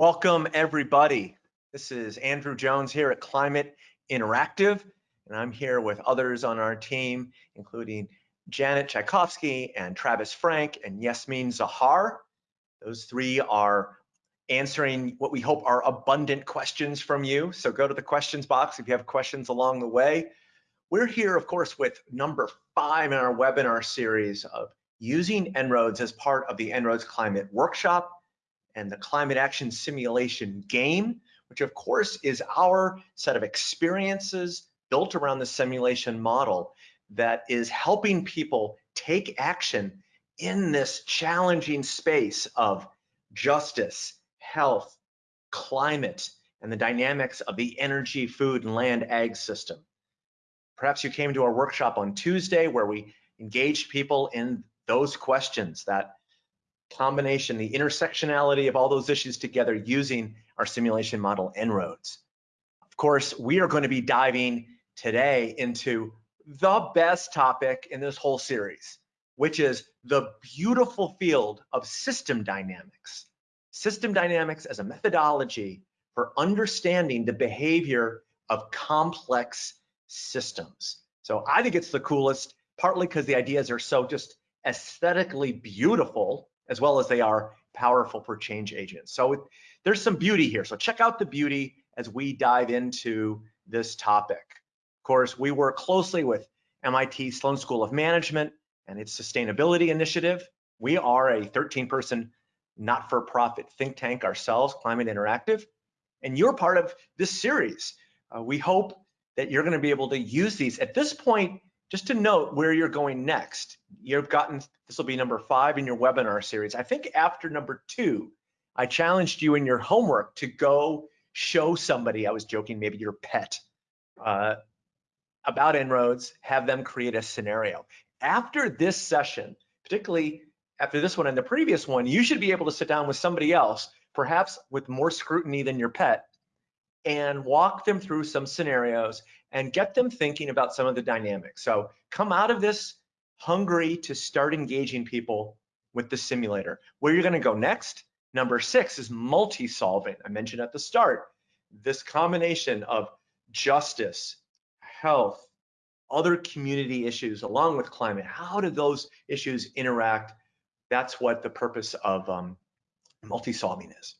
Welcome everybody. This is Andrew Jones here at Climate Interactive, and I'm here with others on our team, including Janet Tchaikovsky and Travis Franck and Yasmin Zahar. Those three are answering what we hope are abundant questions from you. So go to the questions box if you have questions along the way. We're here, of course, with number five in our webinar series of using En-ROADS as part of the En-ROADS Climate Workshop and the Climate Action Simulation Game, which of course is our set of experiences built around the simulation model that is helping people take action in this challenging space of justice, health, climate, and the dynamics of the energy, food, and land ag system. Perhaps you came to our workshop on Tuesday where we engaged people in those questions, that combination, the intersectionality of all those issues together using our simulation model En-ROADS. Of course, we are going to be diving today into the best topic in this whole series, which is the beautiful field of system dynamics. System dynamics as a methodology for understanding the behavior of complex systems. So I think it's the coolest, partly because the ideas are so just aesthetically beautiful, as well as they are powerful for change agents. So there's some beauty here. So check out the beauty as we dive into this topic. Of course, we work closely with MIT Sloan School of Management and its sustainability initiative. We are a 13 person not-for-profit think tank ourselves, Climate Interactive, and you're part of this series. Uh, we hope that you're gonna be able to use these. At this point, just to note where you're going next, you've gotten, this will be number five in your webinar series. I think after number two, I challenged you in your homework to go show somebody, I was joking, maybe your pet, uh, about En-ROADS, have them create a scenario. After this session, particularly after this one and the previous one, you should be able to sit down with somebody else, perhaps with more scrutiny than your pet, and walk them through some scenarios and get them thinking about some of the dynamics. So come out of this hungry to start engaging people with the simulator. Where you're gonna go next, number six is multi-solving. I mentioned at the start, this combination of justice, health, other community issues along with climate, how do those issues interact? That's what the purpose of um, multi-solving is.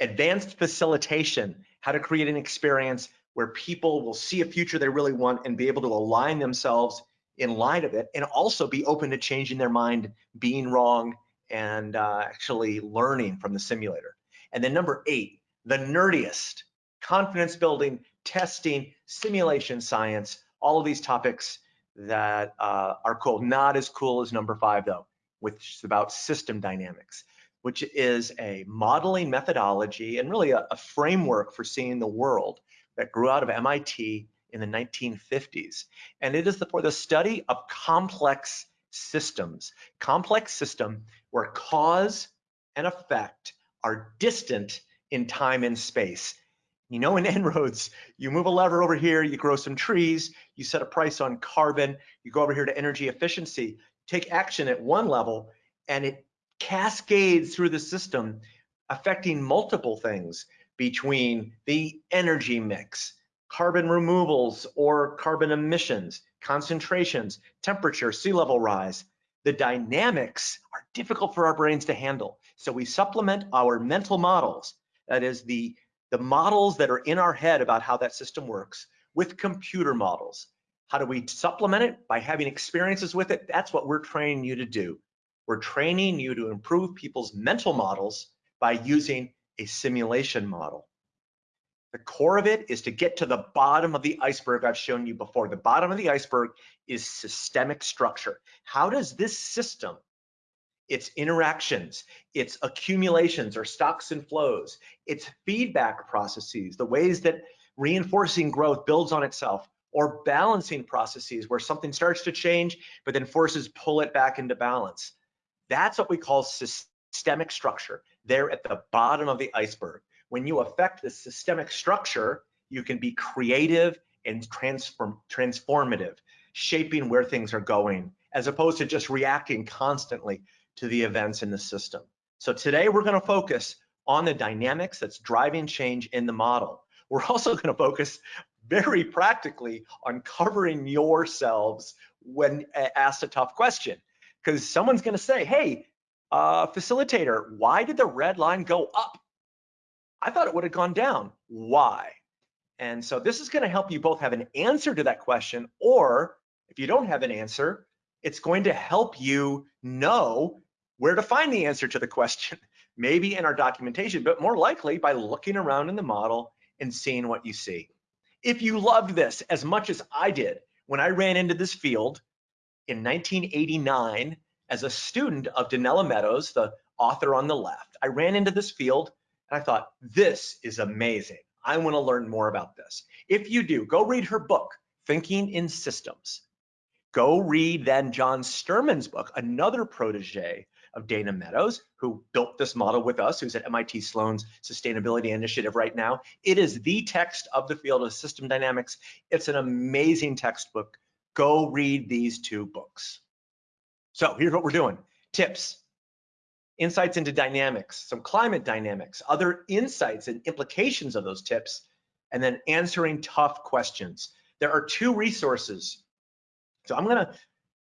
Advanced facilitation, how to create an experience where people will see a future they really want and be able to align themselves in light of it and also be open to changing their mind, being wrong, and uh, actually learning from the simulator. And then number eight, the nerdiest, confidence building, testing, simulation science, all of these topics that uh, are cool. Not as cool as number five though, which is about system dynamics, which is a modeling methodology and really a, a framework for seeing the world that grew out of MIT in the 1950s. And it is the, for the study of complex systems, complex system where cause and effect are distant in time and space. You know, in En-ROADS, you move a lever over here, you grow some trees, you set a price on carbon, you go over here to energy efficiency, take action at one level, and it cascades through the system, affecting multiple things between the energy mix, carbon removals or carbon emissions, concentrations, temperature, sea level rise. The dynamics are difficult for our brains to handle. So we supplement our mental models, that is the, the models that are in our head about how that system works, with computer models. How do we supplement it? By having experiences with it. That's what we're training you to do. We're training you to improve people's mental models by using a simulation model. The core of it is to get to the bottom of the iceberg I've shown you before. The bottom of the iceberg is systemic structure. How does this system, its interactions, its accumulations or stocks and flows, its feedback processes, the ways that reinforcing growth builds on itself, or balancing processes where something starts to change, but then forces pull it back into balance. That's what we call systemic structure. There at the bottom of the iceberg. When you affect the systemic structure, you can be creative and transform transformative, shaping where things are going, as opposed to just reacting constantly to the events in the system. So today we're going to focus on the dynamics that's driving change in the model. We're also going to focus very practically on covering yourselves when asked a tough question. Because someone's going to say, hey, uh, facilitator, why did the red line go up? I thought it would have gone down. Why? And so this is going to help you both have an answer to that question, or if you don't have an answer, it's going to help you know where to find the answer to the question, maybe in our documentation, but more likely by looking around in the model and seeing what you see. If you loved this as much as I did when I ran into this field in 1989 as a student of Donella Meadows, the author on the left, I ran into this field and I thought, this is amazing. I want to learn more about this. If you do, go read her book, Thinking in Systems. Go read then John Sterman's book, another protege of Dana Meadows, who built this model with us, who's at MIT Sloan's Sustainability Initiative right now. It is the text of the field of system dynamics. It's an amazing textbook. Go read these two books. So here's what we're doing. Tips, insights into dynamics, some climate dynamics, other insights and implications of those tips, and then answering tough questions. There are two resources. So I'm gonna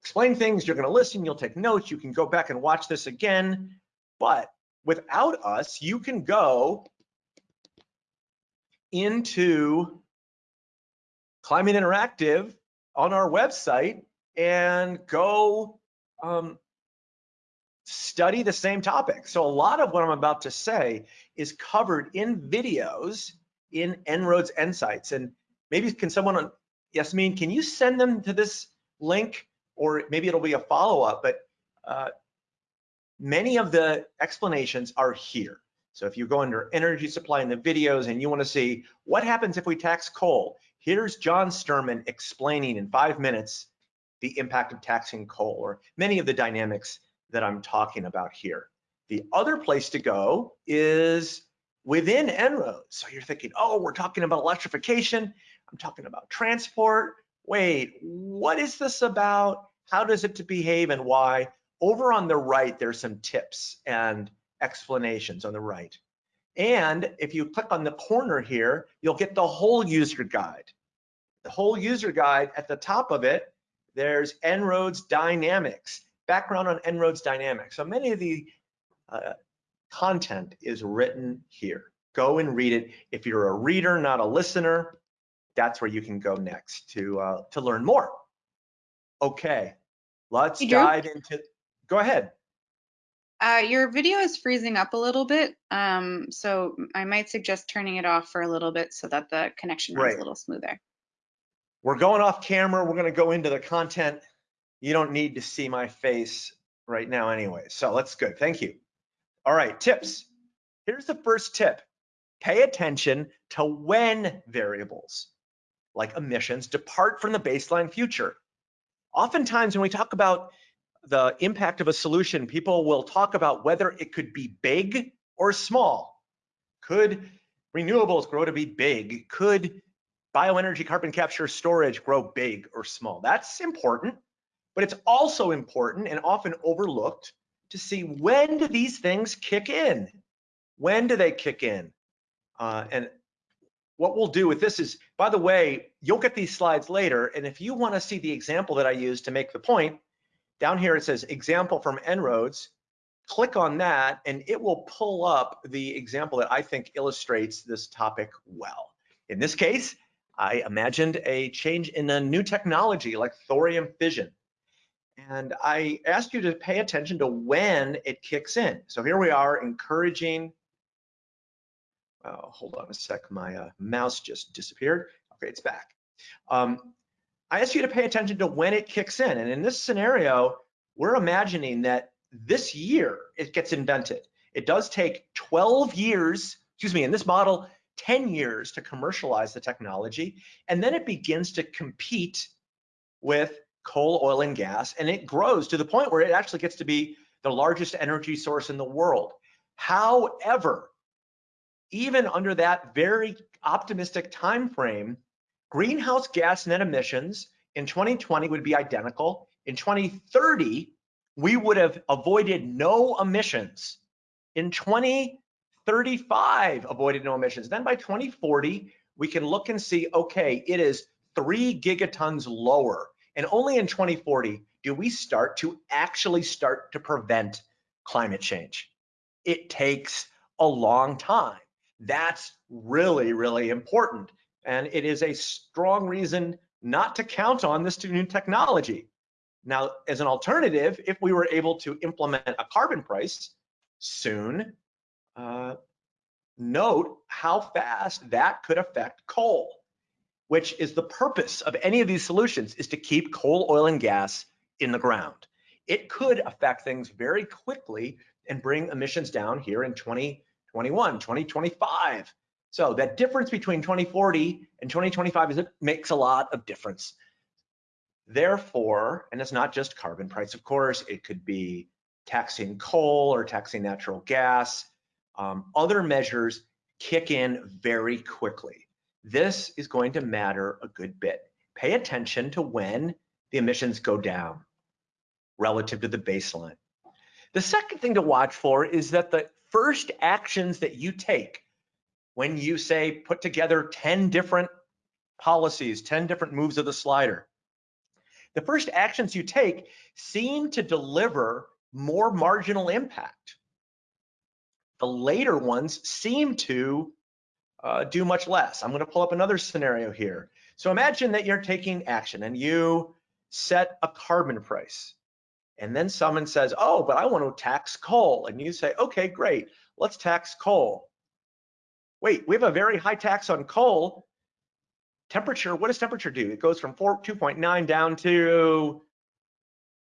explain things, you're gonna listen, you'll take notes, you can go back and watch this again, but without us, you can go into Climate Interactive on our website and go um, study the same topic. So a lot of what I'm about to say is covered in videos in En-ROADS Insights. And maybe can someone, on Yasmin, can you send them to this link or maybe it'll be a follow-up, but uh, many of the explanations are here. So if you go under energy supply in the videos and you wanna see what happens if we tax coal, here's John Sterman explaining in five minutes the impact of taxing coal or many of the dynamics that I'm talking about here. The other place to go is within En-ROADS. So you're thinking, oh, we're talking about electrification. I'm talking about transport. Wait, what is this about? How does it behave and why? Over on the right, there's some tips and explanations on the right. And if you click on the corner here, you'll get the whole user guide. The whole user guide at the top of it, there's En-ROADS Dynamics background on En-ROADS dynamics. So many of the uh, content is written here. Go and read it. If you're a reader, not a listener, that's where you can go next to uh, to learn more. Okay, let's hey, dive into. Go ahead. Uh, your video is freezing up a little bit, um, so I might suggest turning it off for a little bit so that the connection runs right. a little smoother. We're going off camera. We're going to go into the content you don't need to see my face right now anyway. So that's good. Thank you. All right, tips. Here's the first tip. Pay attention to when variables like emissions depart from the baseline future. Oftentimes when we talk about the impact of a solution, people will talk about whether it could be big or small. Could renewables grow to be big? Could bioenergy carbon capture storage grow big or small? That's important. But it's also important and often overlooked to see when do these things kick in? When do they kick in? Uh, and what we'll do with this is, by the way, you'll get these slides later. And if you want to see the example that I use to make the point, down here it says example from En-ROADS. Click on that and it will pull up the example that I think illustrates this topic well. In this case, I imagined a change in a new technology like thorium fission. And I asked you to pay attention to when it kicks in. So here we are encouraging, oh, hold on a sec, my uh, mouse just disappeared. Okay, it's back. Um, I asked you to pay attention to when it kicks in. And in this scenario, we're imagining that this year it gets invented. It does take 12 years, excuse me, in this model, 10 years to commercialize the technology. And then it begins to compete with coal, oil, and gas, and it grows to the point where it actually gets to be the largest energy source in the world. However, even under that very optimistic time frame, greenhouse gas net emissions in 2020 would be identical. In 2030, we would have avoided no emissions. In 20 35 avoided no emissions. Then by 2040, we can look and see, okay, it is three gigatons lower. And only in 2040 do we start to actually start to prevent climate change. It takes a long time. That's really, really important. And it is a strong reason not to count on this new technology. Now, as an alternative, if we were able to implement a carbon price soon, uh, note how fast that could affect coal, which is the purpose of any of these solutions is to keep coal, oil, and gas in the ground. It could affect things very quickly and bring emissions down here in 2021, 2025. So that difference between 2040 and 2025 is it makes a lot of difference. Therefore, and it's not just carbon price, of course, it could be taxing coal or taxing natural gas. Um, other measures kick in very quickly. This is going to matter a good bit. Pay attention to when the emissions go down relative to the baseline. The second thing to watch for is that the first actions that you take when you say put together 10 different policies, 10 different moves of the slider, the first actions you take seem to deliver more marginal impact. The later ones seem to uh, do much less. I'm gonna pull up another scenario here. So imagine that you're taking action and you set a carbon price. And then someone says, oh, but I want to tax coal. And you say, okay, great, let's tax coal. Wait, we have a very high tax on coal. Temperature, what does temperature do? It goes from 2.9 down to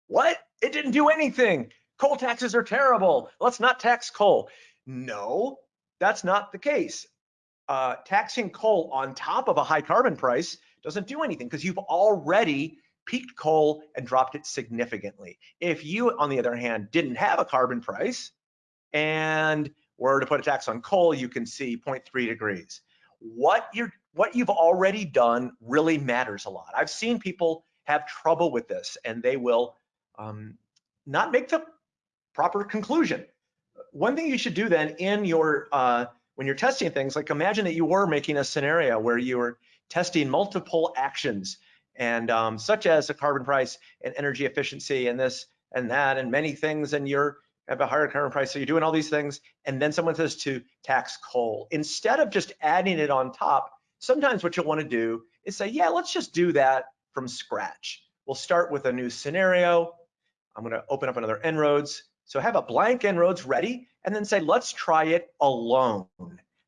what? It didn't do anything. Coal taxes are terrible. Let's not tax coal. No, that's not the case. Uh, taxing coal on top of a high carbon price doesn't do anything because you've already peaked coal and dropped it significantly. If you, on the other hand, didn't have a carbon price and were to put a tax on coal, you can see 0.3 degrees. What you're what you've already done really matters a lot. I've seen people have trouble with this and they will um, not make the proper conclusion. One thing you should do then in your uh, when you're testing things, like imagine that you were making a scenario where you were testing multiple actions and um, such as a carbon price and energy efficiency and this and that and many things and you're have a higher carbon price so you're doing all these things and then someone says to tax coal. Instead of just adding it on top sometimes what you'll want to do is say yeah let's just do that from scratch. We'll start with a new scenario. I'm going to open up another En-ROADS so have a blank En-ROADS ready and then say let's try it alone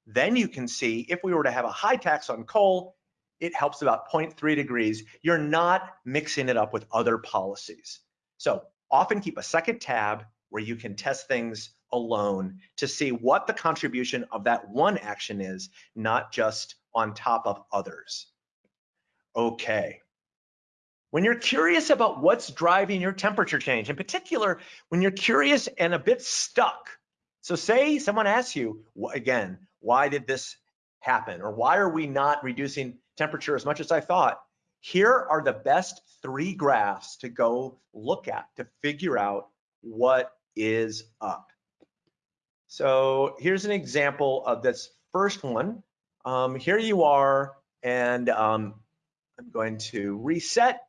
then you can see if we were to have a high tax on coal it helps about 0.3 degrees. You're not mixing it up with other policies. So often keep a second tab where you can test things alone to see what the contribution of that one action is, not just on top of others. Okay. When you're curious about what's driving your temperature change, in particular, when you're curious and a bit stuck, so say someone asks you, again, why did this happen? Or why are we not reducing temperature as much as I thought. Here are the best three graphs to go look at to figure out what is up. So here's an example of this first one. Um, here you are, and um, I'm going to reset.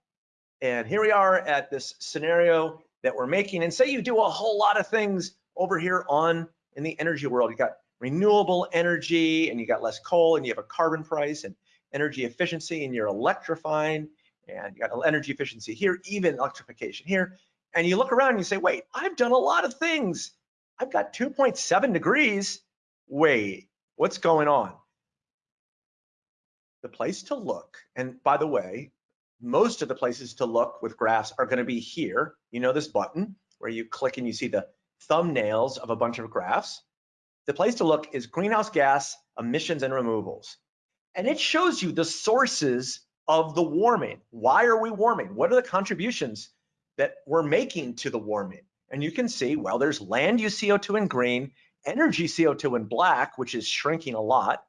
And here we are at this scenario that we're making. And say you do a whole lot of things over here on in the energy world. You got renewable energy, and you got less coal, and you have a carbon price, and energy efficiency and you're electrifying and you got energy efficiency here, even electrification here. And you look around and you say, wait, I've done a lot of things. I've got 2.7 degrees. Wait, what's going on? The place to look, and by the way, most of the places to look with graphs are gonna be here. You know this button where you click and you see the thumbnails of a bunch of graphs. The place to look is greenhouse gas emissions and removals. And it shows you the sources of the warming. Why are we warming? What are the contributions that we're making to the warming? And you can see, well, there's land use CO2 in green, energy CO2 in black, which is shrinking a lot,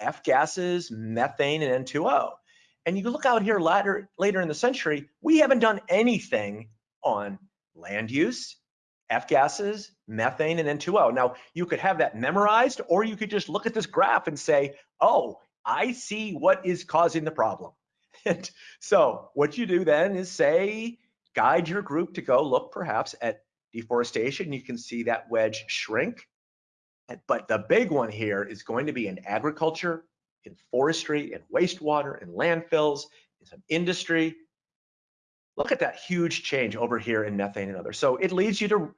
F gases, methane, and N2O. And you look out here later, later in the century, we haven't done anything on land use, F gases, methane, and N2O. Now, you could have that memorized, or you could just look at this graph and say, oh, I see what is causing the problem. And so what you do then is say, guide your group to go look perhaps at deforestation. You can see that wedge shrink. But the big one here is going to be in agriculture, in forestry, in wastewater, in landfills, in some industry. Look at that huge change over here in methane and others. So it leads you to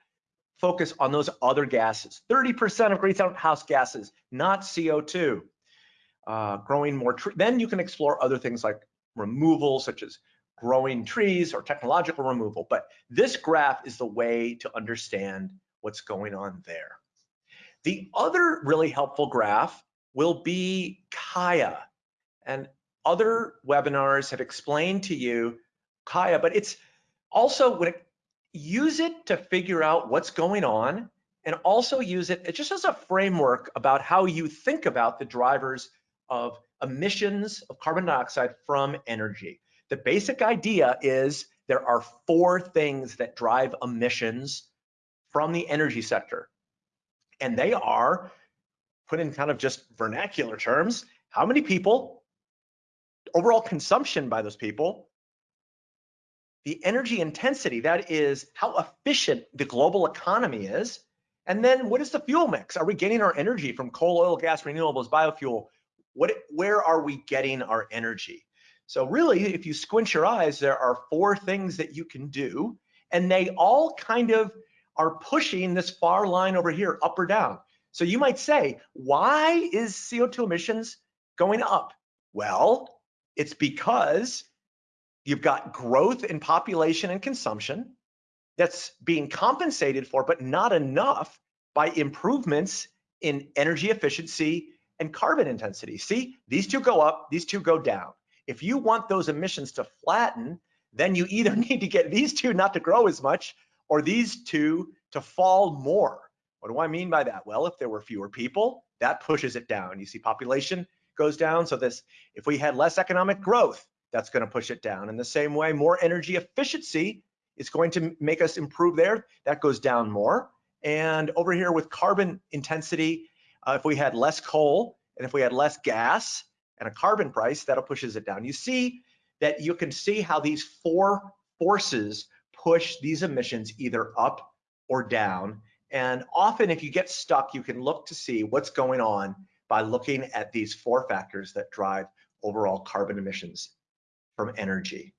focus on those other gases. 30% of greenhouse gases, not CO2. Uh, growing more. Then you can explore other things like removal, such as growing trees or technological removal. But this graph is the way to understand what's going on there. The other really helpful graph will be Kaya. And other webinars have explained to you Kaya, but it's also when it, use it to figure out what's going on and also use it uh, just as a framework about how you think about the drivers of emissions of carbon dioxide from energy. The basic idea is there are four things that drive emissions from the energy sector. And they are put in kind of just vernacular terms, how many people, overall consumption by those people, the energy intensity, that is how efficient the global economy is, and then what is the fuel mix? Are we getting our energy from coal, oil, gas, renewables, biofuel? What, where are we getting our energy? So really, if you squint your eyes, there are four things that you can do, and they all kind of are pushing this far line over here, up or down. So you might say, why is CO2 emissions going up? Well, it's because you've got growth in population and consumption that's being compensated for, but not enough by improvements in energy efficiency and carbon intensity. See, these two go up, these two go down. If you want those emissions to flatten, then you either need to get these two not to grow as much or these two to fall more. What do I mean by that? Well, if there were fewer people, that pushes it down. You see population goes down. So this, if we had less economic growth, that's going to push it down. In the same way, more energy efficiency is going to make us improve there. That goes down more. And over here with carbon intensity, uh, if we had less coal and if we had less gas and a carbon price, that'll pushes it down. You see that you can see how these four forces push these emissions either up or down. And often if you get stuck, you can look to see what's going on by looking at these four factors that drive overall carbon emissions from energy.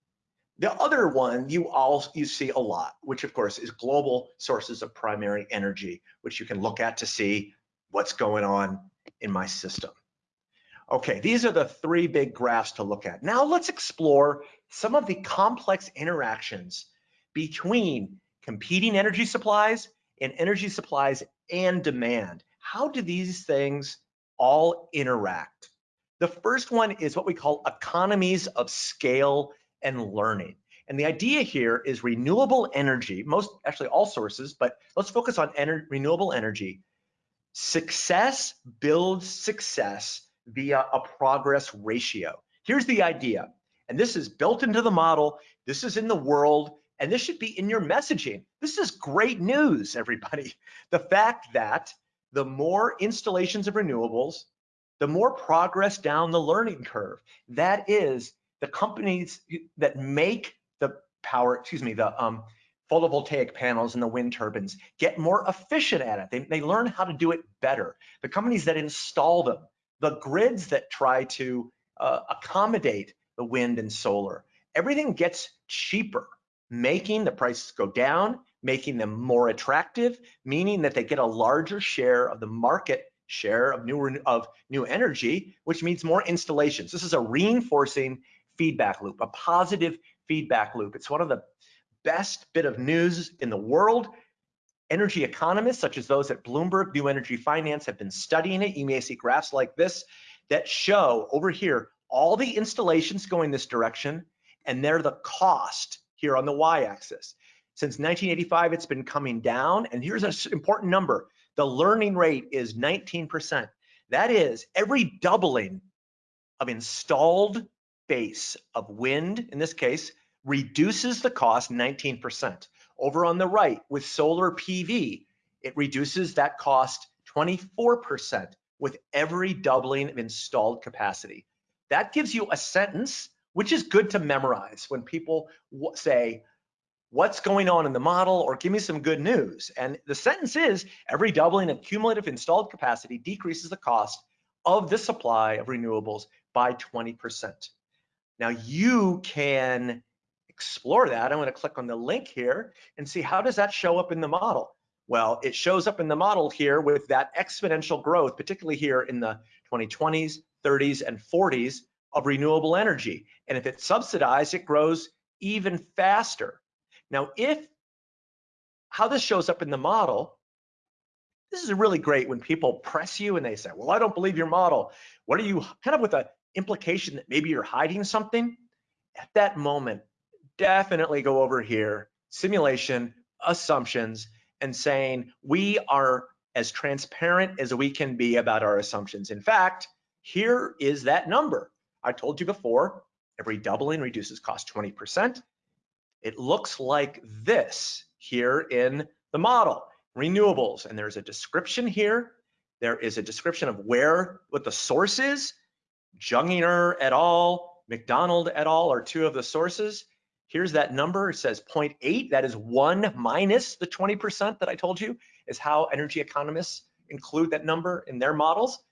The other one you all you see a lot, which of course is global sources of primary energy, which you can look at to see what's going on in my system. Okay, these are the three big graphs to look at. Now let's explore some of the complex interactions between competing energy supplies and energy supplies and demand. How do these things all interact? The first one is what we call economies of scale and learning. And the idea here is renewable energy, most actually all sources, but let's focus on ener renewable energy. Success builds success via a progress ratio. Here's the idea, and this is built into the model, this is in the world, and this should be in your messaging. This is great news, everybody. The fact that the more installations of renewables, the more progress down the learning curve. That is the companies that make the power, excuse me, the um, photovoltaic panels and the wind turbines get more efficient at it. They, they learn how to do it better. The companies that install them, the grids that try to uh, accommodate the wind and solar, everything gets cheaper making the prices go down, making them more attractive, meaning that they get a larger share of the market share of new of new energy, which means more installations. This is a reinforcing feedback loop, a positive feedback loop. It's one of the best bit of news in the world. Energy economists, such as those at Bloomberg New Energy Finance, have been studying it. You may see graphs like this that show over here all the installations going this direction, and they're the cost here on the y-axis. Since 1985, it's been coming down. And here's an important number. The learning rate is 19%. That is every doubling of installed base of wind, in this case, reduces the cost 19%. Over on the right with solar PV, it reduces that cost 24% with every doubling of installed capacity. That gives you a sentence, which is good to memorize when people say, what's going on in the model or give me some good news. And the sentence is every doubling of cumulative installed capacity decreases the cost of the supply of renewables by 20%. Now you can explore that. I'm to click on the link here and see how does that show up in the model. Well, it shows up in the model here with that exponential growth, particularly here in the 2020s, 30s, and 40s of renewable energy. And if it's subsidized, it grows even faster. Now, if how this shows up in the model, this is really great when people press you and they say, well, I don't believe your model. What are you kind of with an implication that maybe you're hiding something? At that moment, definitely go over here, simulation, assumptions, and saying we are as transparent as we can be about our assumptions. In fact, here is that number. I told you before, every doubling reduces cost 20%. It looks like this here in the model, renewables. And there's a description here. There is a description of where, what the source is. Junginger et al., McDonald et al. are two of the sources. Here's that number, it says 0.8, that is one minus the 20% that I told you, is how energy economists include that number in their models.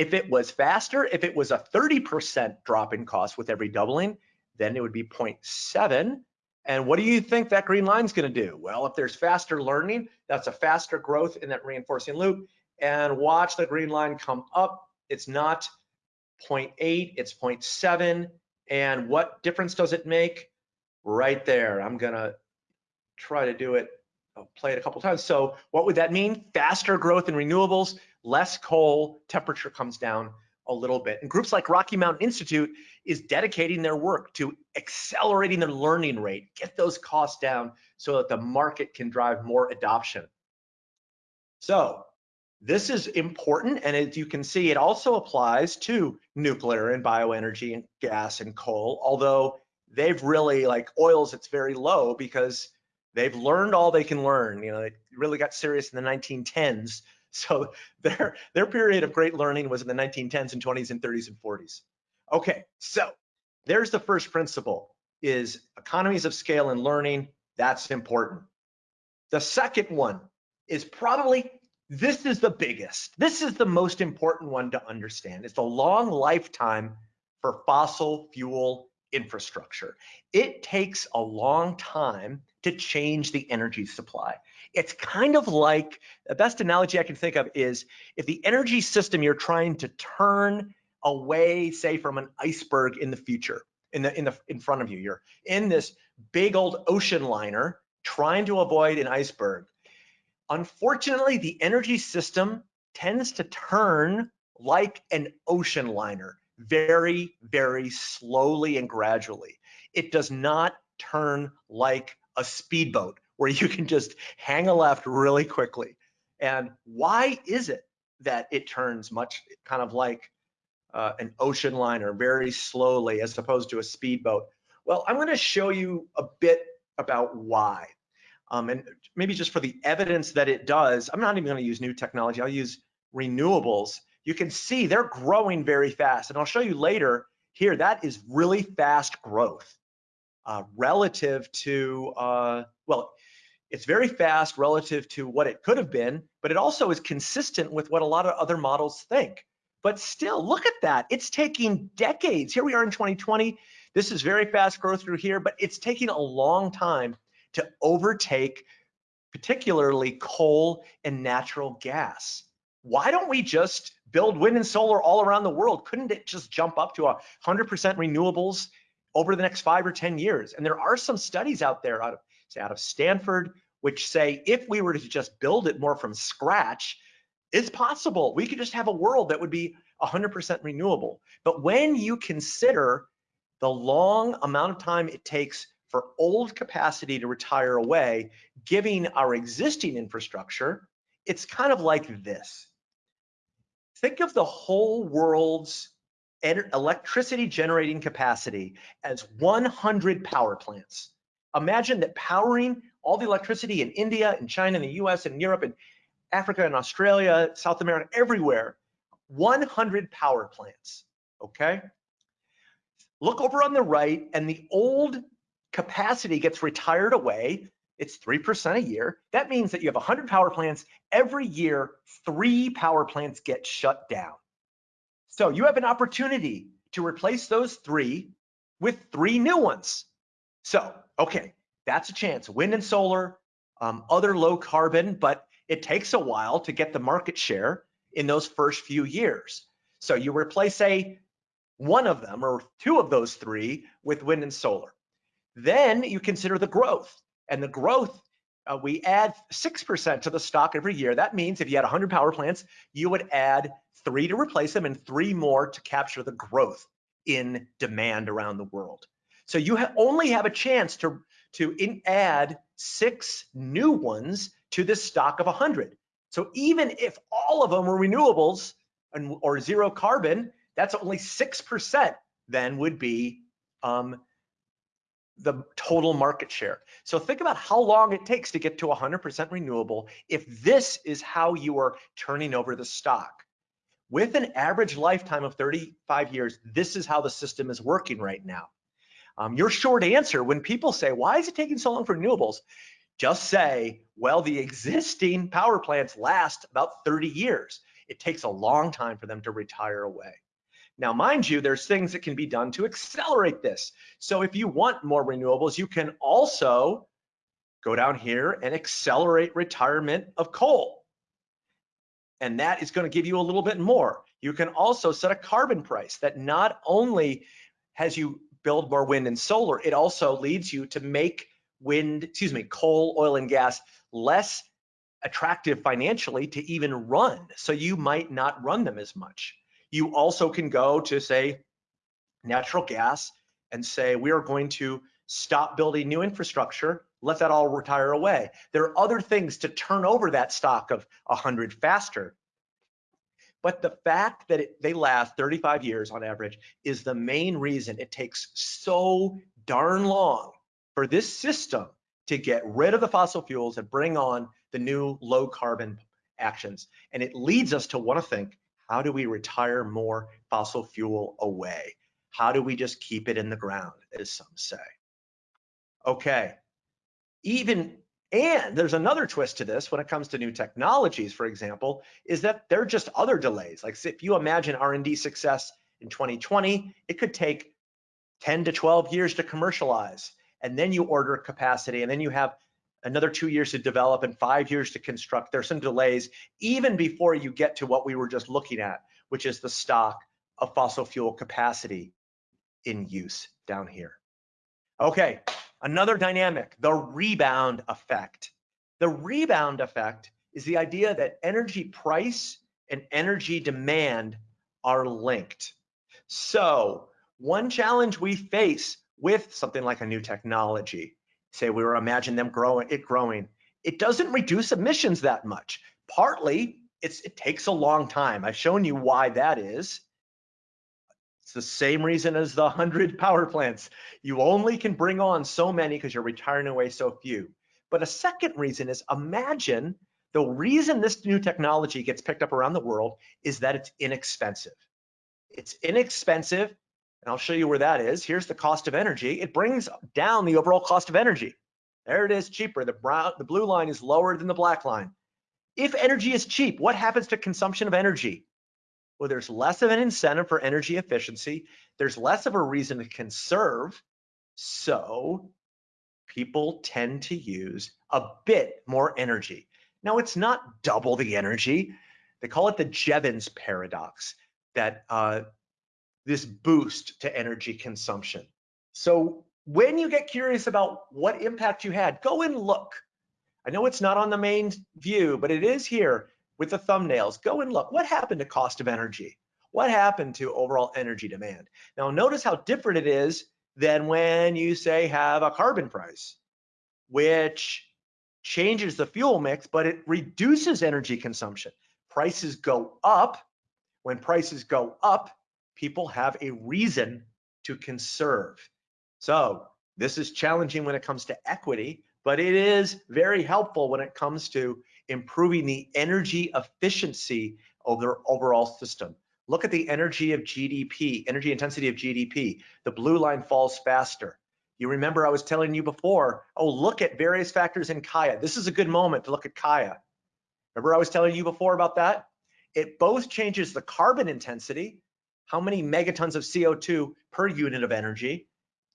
If it was faster, if it was a 30% drop in cost with every doubling, then it would be 0.7. And what do you think that green line is going to do? Well, if there's faster learning, that's a faster growth in that reinforcing loop. And watch the green line come up. It's not 0.8, it's 0.7. And what difference does it make? right there. I'm gonna try to do it, I'll play it a couple times. So what would that mean? Faster growth in renewables, less coal, temperature comes down a little bit. And groups like Rocky Mountain Institute is dedicating their work to accelerating their learning rate, get those costs down so that the market can drive more adoption. So this is important, and as you can see, it also applies to nuclear and bioenergy and gas and coal, although they've really like oils it's very low because they've learned all they can learn you know it really got serious in the 1910s so their their period of great learning was in the 1910s and 20s and 30s and 40s okay so there's the first principle is economies of scale and learning that's important. The second one is probably this is the biggest this is the most important one to understand. It's the long lifetime for fossil fuel infrastructure. It takes a long time to change the energy supply. It's kind of like the best analogy I can think of is if the energy system you're trying to turn away, say, from an iceberg in the future, in the in the in front of you, you're in this big old ocean liner trying to avoid an iceberg. Unfortunately, the energy system tends to turn like an ocean liner very, very slowly and gradually. It does not turn like a speedboat where you can just hang a left really quickly. And why is it that it turns much kind of like uh, an ocean liner very slowly as opposed to a speedboat? Well, I'm going to show you a bit about why. Um, and maybe just for the evidence that it does, I'm not even going to use new technology. I'll use renewables you can see they're growing very fast. And I'll show you later here, that is really fast growth uh, relative to, uh, well, it's very fast relative to what it could have been, but it also is consistent with what a lot of other models think. But still, look at that. It's taking decades. Here we are in 2020. This is very fast growth through here, but it's taking a long time to overtake particularly coal and natural gas. Why don't we just build wind and solar all around the world. Couldn't it just jump up to 100% renewables over the next five or 10 years? And there are some studies out there out of, say, out of Stanford, which say if we were to just build it more from scratch, it's possible. We could just have a world that would be 100% renewable. But when you consider the long amount of time it takes for old capacity to retire away, giving our existing infrastructure, it's kind of like this think of the whole world's electricity generating capacity as 100 power plants. Imagine that powering all the electricity in India and China and the US and Europe and Africa and Australia, South America, everywhere, 100 power plants, okay? Look over on the right and the old capacity gets retired away. It's 3% a year. That means that you have 100 power plants. Every year, three power plants get shut down. So you have an opportunity to replace those three with three new ones. So, okay, that's a chance. Wind and solar, um, other low carbon, but it takes a while to get the market share in those first few years. So you replace, say, one of them or two of those three with wind and solar. Then you consider the growth. And the growth, uh, we add 6% to the stock every year. That means if you had 100 power plants, you would add three to replace them and three more to capture the growth in demand around the world. So you ha only have a chance to, to in, add six new ones to this stock of 100. So even if all of them were renewables and, or zero carbon, that's only 6% then would be um, the total market share. So think about how long it takes to get to 100% renewable if this is how you are turning over the stock. With an average lifetime of 35 years, this is how the system is working right now. Um, your short answer, when people say, why is it taking so long for renewables? Just say, well, the existing power plants last about 30 years. It takes a long time for them to retire away. Now, mind you, there's things that can be done to accelerate this. So if you want more renewables, you can also go down here and accelerate retirement of coal. And that is going to give you a little bit more. You can also set a carbon price that not only has you build more wind and solar, it also leads you to make wind, excuse me, coal, oil, and gas less attractive financially to even run. So you might not run them as much. You also can go to say natural gas and say we are going to stop building new infrastructure, let that all retire away. There are other things to turn over that stock of 100 faster. But the fact that it, they last 35 years on average is the main reason it takes so darn long for this system to get rid of the fossil fuels and bring on the new low carbon actions. And it leads us to want to think how do we retire more fossil fuel away? How do we just keep it in the ground, as some say? Okay, even, and there's another twist to this when it comes to new technologies, for example, is that there are just other delays. Like if you imagine R&D success in 2020, it could take 10 to 12 years to commercialize. And then you order capacity and then you have another two years to develop and five years to construct. There's some delays even before you get to what we were just looking at, which is the stock of fossil fuel capacity in use down here. Okay, another dynamic, the rebound effect. The rebound effect is the idea that energy price and energy demand are linked. So one challenge we face with something like a new technology say we were imagine them growing it growing. It doesn't reduce emissions that much. Partly it's it takes a long time. I've shown you why that is. It's the same reason as the 100 power plants. You only can bring on so many because you're retiring away so few. But a second reason is imagine the reason this new technology gets picked up around the world is that it's inexpensive. It's inexpensive and I'll show you where that is. Here's the cost of energy. It brings down the overall cost of energy. There it is, cheaper. The brown, the blue line is lower than the black line. If energy is cheap, what happens to consumption of energy? Well, there's less of an incentive for energy efficiency. There's less of a reason to conserve. So people tend to use a bit more energy. Now, it's not double the energy. They call it the Jevons paradox that uh, this boost to energy consumption. So when you get curious about what impact you had, go and look. I know it's not on the main view, but it is here with the thumbnails. Go and look. What happened to cost of energy? What happened to overall energy demand? Now notice how different it is than when you say have a carbon price, which changes the fuel mix, but it reduces energy consumption. Prices go up. When prices go up, people have a reason to conserve. So This is challenging when it comes to equity, but it is very helpful when it comes to improving the energy efficiency of their overall system. Look at the energy of GDP, energy intensity of GDP. The blue line falls faster. You remember I was telling you before, oh, look at various factors in Kaya. This is a good moment to look at Kaya. Remember I was telling you before about that? It both changes the carbon intensity, how many megatons of CO2 per unit of energy,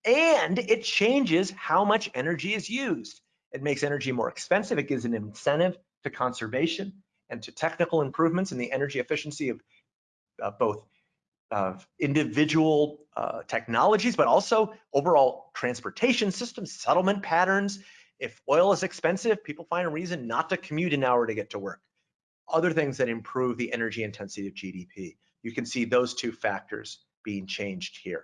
and it changes how much energy is used. It makes energy more expensive. It gives an incentive to conservation and to technical improvements in the energy efficiency of uh, both of individual uh, technologies, but also overall transportation systems, settlement patterns. If oil is expensive, people find a reason not to commute an hour to get to work. Other things that improve the energy intensity of GDP. You can see those two factors being changed here.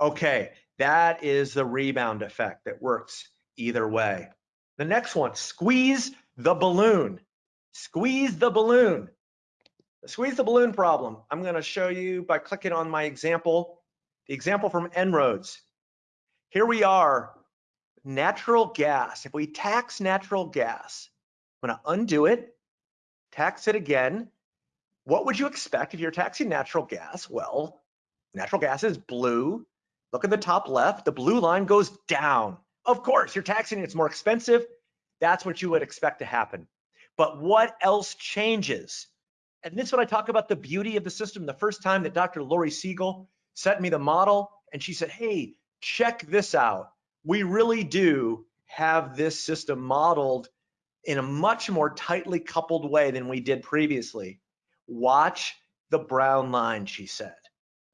Okay, that is the rebound effect that works either way. The next one, squeeze the balloon. Squeeze the balloon. The squeeze the balloon problem, I'm gonna show you by clicking on my example, the example from En-ROADS. Here we are, natural gas. If we tax natural gas, I'm gonna undo it, tax it again. What would you expect if you're taxing natural gas? Well, natural gas is blue. Look at the top left, the blue line goes down. Of course, you're taxing it, it's more expensive. That's what you would expect to happen. But what else changes? And this is what I talk about the beauty of the system. The first time that Dr. Lori Siegel sent me the model and she said, hey, check this out. We really do have this system modeled in a much more tightly coupled way than we did previously. Watch the brown line, she said.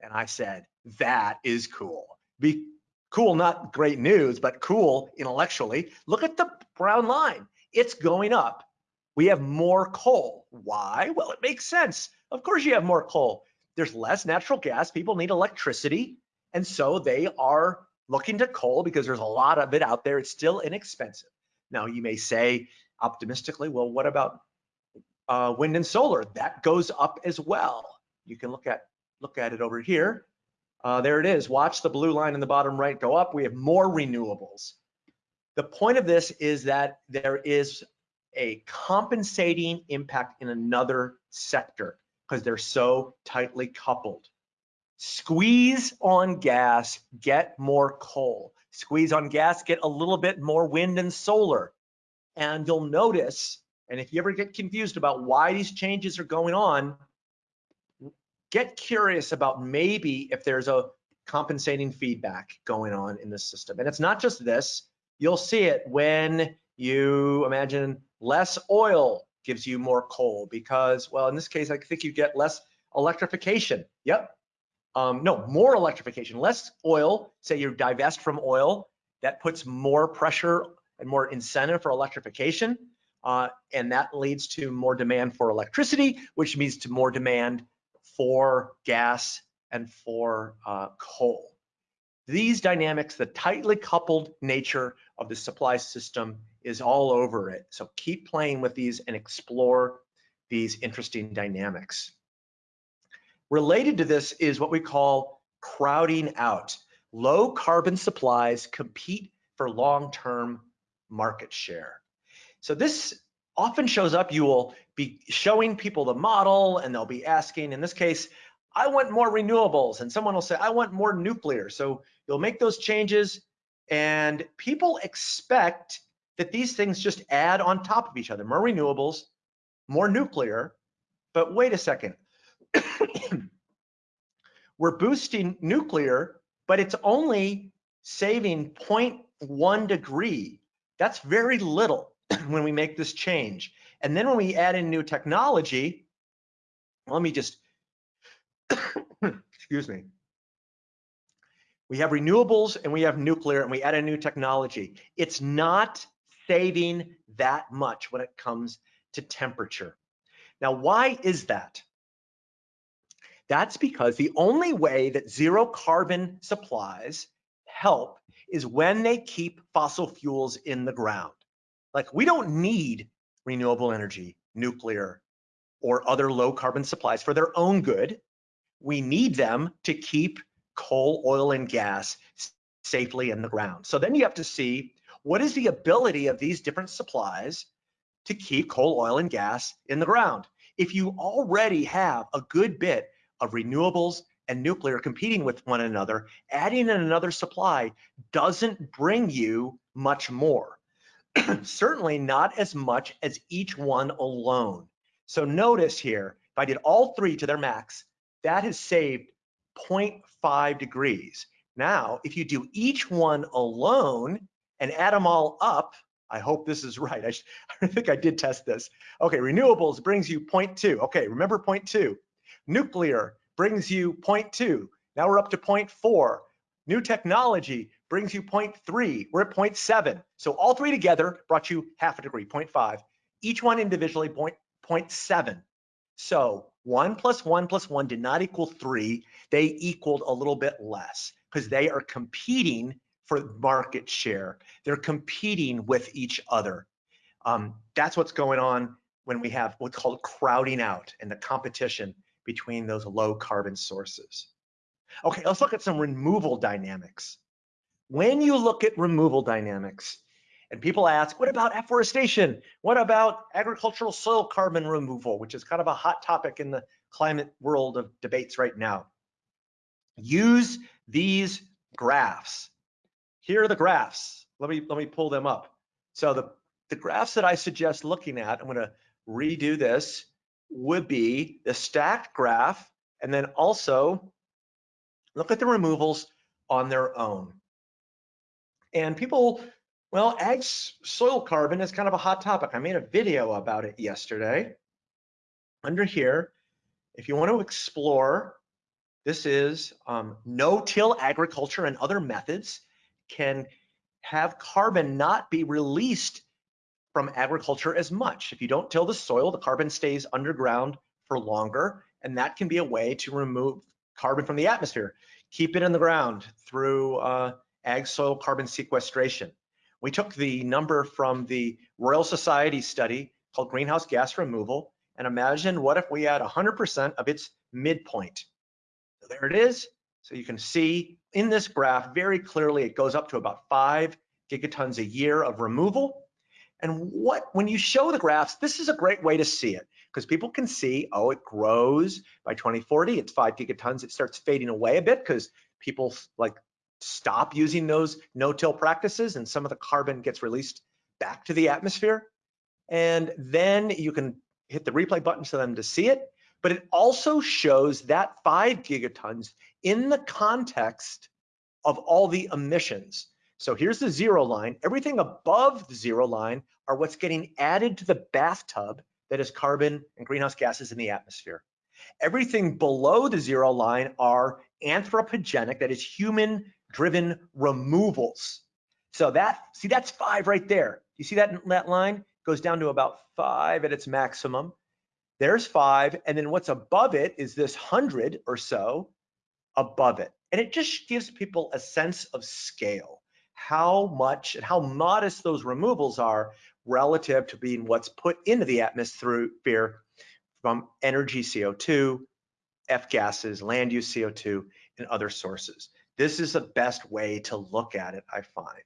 And I said, that is cool. Be cool, not great news, but cool intellectually. Look at the brown line. It's going up we have more coal. Why? Well, it makes sense. Of course you have more coal. There's less natural gas. People need electricity. And so they are looking to coal because there's a lot of it out there. It's still inexpensive. Now you may say optimistically, well, what about uh, wind and solar? That goes up as well. You can look at look at it over here. Uh, there it is. Watch the blue line in the bottom right go up. We have more renewables. The point of this is that there is a compensating impact in another sector because they're so tightly coupled. Squeeze on gas, get more coal. Squeeze on gas, get a little bit more wind and solar. And you'll notice, and if you ever get confused about why these changes are going on, get curious about maybe if there's a compensating feedback going on in the system. And it's not just this, you'll see it when you imagine Less oil gives you more coal because, well, in this case, I think you get less electrification. Yep. Um, no, more electrification, less oil. Say you divest from oil, that puts more pressure and more incentive for electrification. Uh, and that leads to more demand for electricity, which means to more demand for gas and for uh, coal. These dynamics, the tightly coupled nature of the supply system is all over it. So keep playing with these and explore these interesting dynamics. Related to this is what we call crowding out. Low carbon supplies compete for long-term market share. So this often shows up, you will be showing people the model and they'll be asking, in this case, I want more renewables. And someone will say, I want more nuclear. So you'll make those changes and people expect that these things just add on top of each other, more renewables, more nuclear, but wait a second. We're boosting nuclear, but it's only saving 0.1 degree. That's very little when we make this change. And then when we add in new technology, let me just, excuse me. We have renewables and we have nuclear and we add a new technology. It's not saving that much when it comes to temperature. Now, why is that? That's because the only way that zero carbon supplies help is when they keep fossil fuels in the ground. Like we don't need renewable energy, nuclear, or other low carbon supplies for their own good. We need them to keep coal, oil, and gas safely in the ground. So then you have to see what is the ability of these different supplies to keep coal, oil, and gas in the ground. If you already have a good bit of renewables and nuclear competing with one another, adding in another supply doesn't bring you much more. Certainly not as much as each one alone. So notice here, if I did all three to their max, that has saved 0.5 degrees. Now, if you do each one alone and add them all up, I hope this is right. I, I think I did test this. Okay, renewables brings you 0.2. Okay, remember 0.2. Nuclear brings you 0.2. Now we're up to 0.4. New technology brings you 0.3. We're at 0.7. So all three together brought you half a degree, 0.5. Each one individually 0.7. So one plus one plus one did not equal three. They equaled a little bit less because they are competing for market share. They're competing with each other. Um, that's what's going on when we have what's called crowding out and the competition between those low carbon sources. Okay, let's look at some removal dynamics. When you look at removal dynamics, and people ask, what about afforestation? What about agricultural soil carbon removal, which is kind of a hot topic in the climate world of debates right now. Use these graphs. Here are the graphs. Let me, let me pull them up. So the, the graphs that I suggest looking at, I'm gonna redo this would be the stacked graph, and then also look at the removals on their own. And people, well, ag soil carbon is kind of a hot topic. I made a video about it yesterday. Under here, if you want to explore, this is um, no-till agriculture and other methods can have carbon not be released from agriculture as much. If you don't till the soil, the carbon stays underground for longer, and that can be a way to remove carbon from the atmosphere. Keep it in the ground through uh, ag soil carbon sequestration. We took the number from the Royal Society study called greenhouse gas removal and imagine what if we had 100% of its midpoint. So there it is. So you can see in this graph very clearly it goes up to about five gigatons a year of removal and what, when you show the graphs, this is a great way to see it because people can see, oh, it grows by 2040, it's five gigatons, it starts fading away a bit because people like stop using those no-till practices and some of the carbon gets released back to the atmosphere. And then you can hit the replay button for them to see it. But it also shows that five gigatons in the context of all the emissions. So here's the zero line. Everything above the zero line are what's getting added to the bathtub that is carbon and greenhouse gases in the atmosphere. Everything below the zero line are anthropogenic, that is human driven removals. So that, see that's five right there. You see that, that line goes down to about five at its maximum. There's five, and then what's above it is this hundred or so above it. And it just gives people a sense of scale how much and how modest those removals are relative to being what's put into the atmosphere from energy CO2, F gases, land use CO2, and other sources. This is the best way to look at it, I find.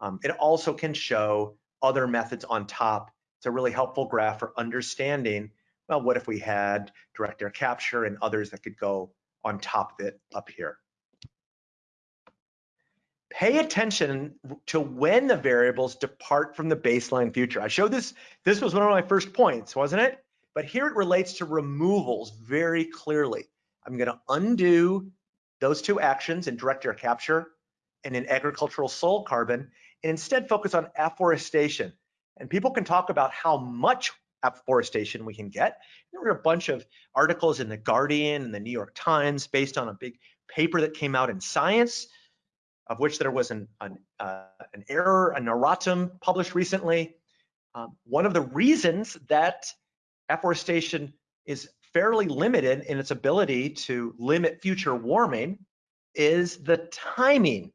Um, it also can show other methods on top. It's a really helpful graph for understanding, well, what if we had direct air capture and others that could go on top of it up here pay attention to when the variables depart from the baseline future. I showed this, this was one of my first points, wasn't it? But here it relates to removals very clearly. I'm gonna undo those two actions in direct air capture and in agricultural soil carbon, and instead focus on afforestation. And people can talk about how much afforestation we can get. There were a bunch of articles in the Guardian and the New York Times based on a big paper that came out in Science of which there was an, an, uh, an error, an erratum published recently. Um, one of the reasons that afforestation is fairly limited in its ability to limit future warming is the timing,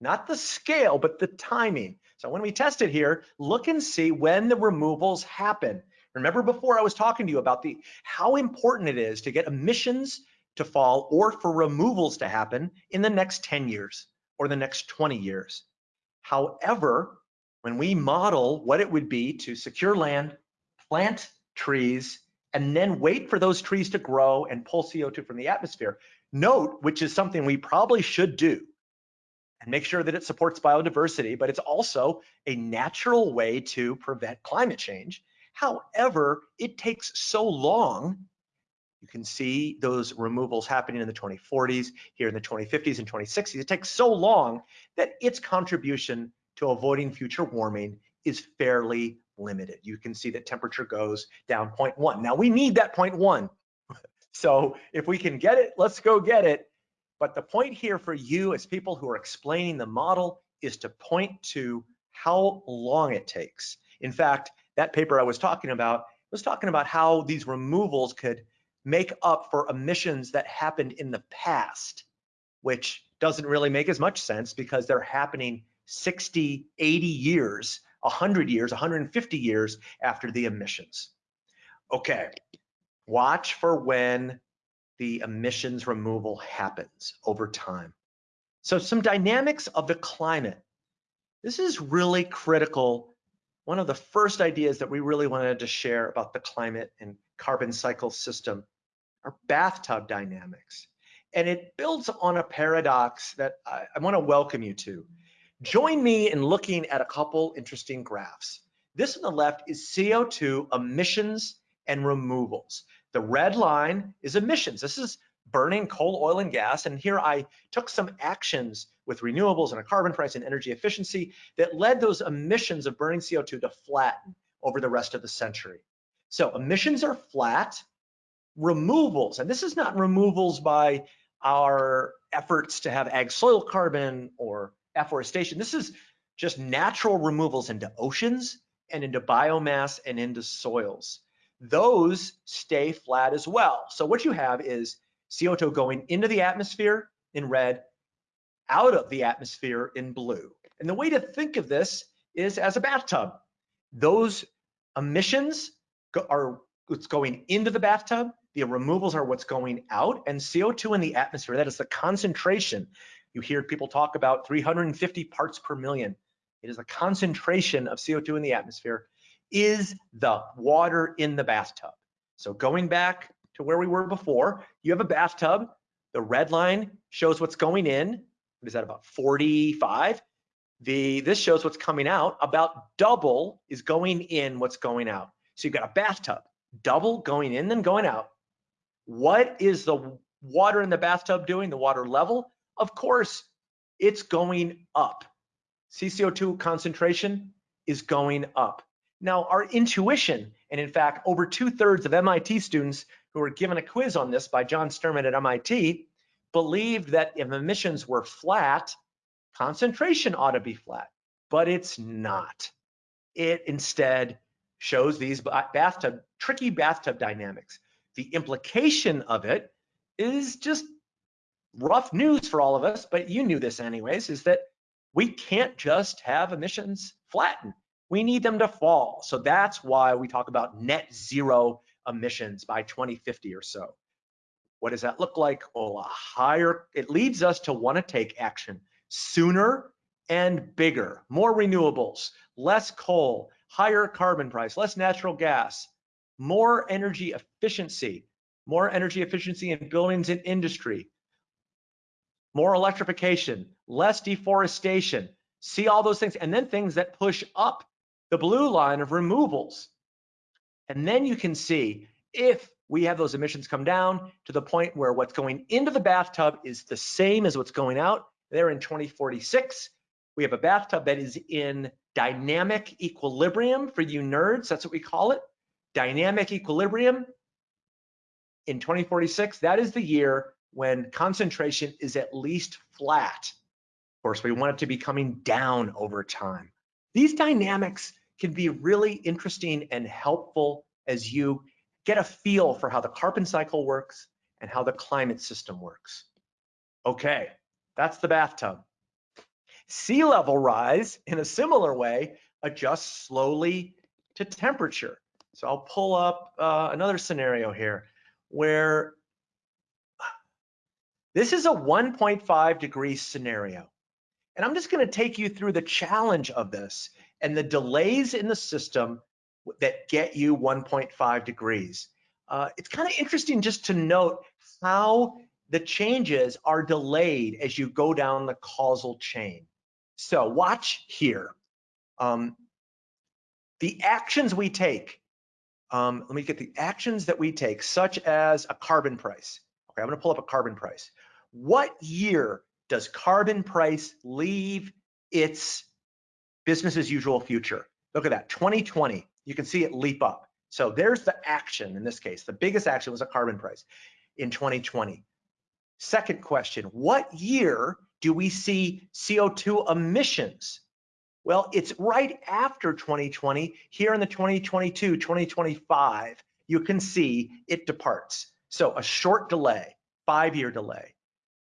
not the scale, but the timing. So when we test it here, look and see when the removals happen. Remember before I was talking to you about the how important it is to get emissions to fall or for removals to happen in the next 10 years or the next 20 years. However, when we model what it would be to secure land, plant trees, and then wait for those trees to grow and pull CO2 from the atmosphere, note, which is something we probably should do, and make sure that it supports biodiversity, but it's also a natural way to prevent climate change. However, it takes so long. You can see those removals happening in the 2040s, here in the 2050s and 2060s. It takes so long that its contribution to avoiding future warming is fairly limited. You can see that temperature goes down 0.1. Now we need that 0.1. So if we can get it, let's go get it. But the point here for you as people who are explaining the model is to point to how long it takes. In fact, that paper I was talking about was talking about how these removals could make up for emissions that happened in the past, which doesn't really make as much sense because they're happening 60, 80 years, 100 years, 150 years after the emissions. Okay, watch for when the emissions removal happens over time. So some dynamics of the climate. This is really critical. One of the first ideas that we really wanted to share about the climate and carbon cycle system are bathtub dynamics. And it builds on a paradox that I, I want to welcome you to. Join me in looking at a couple interesting graphs. This on the left is CO2 emissions and removals. The red line is emissions. This is burning coal, oil, and gas. And here I took some actions with renewables and a carbon price and energy efficiency that led those emissions of burning CO2 to flatten over the rest of the century. So emissions are flat. Removals, and this is not removals by our efforts to have ag soil carbon or afforestation. This is just natural removals into oceans and into biomass and into soils those stay flat as well. So what you have is CO2 going into the atmosphere in red, out of the atmosphere in blue. And the way to think of this is as a bathtub. Those emissions are what's going into the bathtub, the removals are what's going out, and CO2 in the atmosphere, that is the concentration. You hear people talk about 350 parts per million. It is a concentration of CO2 in the atmosphere is the water in the bathtub. So going back to where we were before, you have a bathtub. The red line shows what's going in. What is that about 45? The this shows what's coming out. About double is going in what's going out. So you've got a bathtub, double going in then going out. What is the water in the bathtub doing? The water level? Of course, it's going up. CCO2 concentration is going up. Now, our intuition, and in fact, over two thirds of MIT students who were given a quiz on this by John Sterman at MIT believed that if emissions were flat, concentration ought to be flat, but it's not. It instead shows these bathtub, tricky bathtub dynamics. The implication of it is just rough news for all of us, but you knew this anyways, is that we can't just have emissions flatten we need them to fall. So that's why we talk about net zero emissions by 2050 or so. What does that look like? Well, a higher, it leads us to want to take action sooner and bigger, more renewables, less coal, higher carbon price, less natural gas, more energy efficiency, more energy efficiency in buildings and industry, more electrification, less deforestation, see all those things, and then things that push up the blue line of removals. And then you can see if we have those emissions come down to the point where what's going into the bathtub is the same as what's going out there in 2046. We have a bathtub that is in dynamic equilibrium for you nerds, that's what we call it. Dynamic equilibrium in 2046, that is the year when concentration is at least flat. Of course, we want it to be coming down over time. These dynamics can be really interesting and helpful as you get a feel for how the carbon cycle works and how the climate system works. Okay, that's the bathtub. Sea level rise in a similar way adjusts slowly to temperature. So I'll pull up uh, another scenario here where this is a 1.5 degree scenario. And I'm just gonna take you through the challenge of this and the delays in the system that get you 1.5 degrees. Uh, it's kind of interesting just to note how the changes are delayed as you go down the causal chain. So watch here. Um, the actions we take, um, let me get the actions that we take, such as a carbon price. Okay, I'm gonna pull up a carbon price. What year does carbon price leave its business as usual future? Look at that, 2020, you can see it leap up. So there's the action in this case. The biggest action was a carbon price in 2020. Second question, what year do we see CO2 emissions? Well, it's right after 2020. Here in the 2022, 2025, you can see it departs. So a short delay, five-year delay.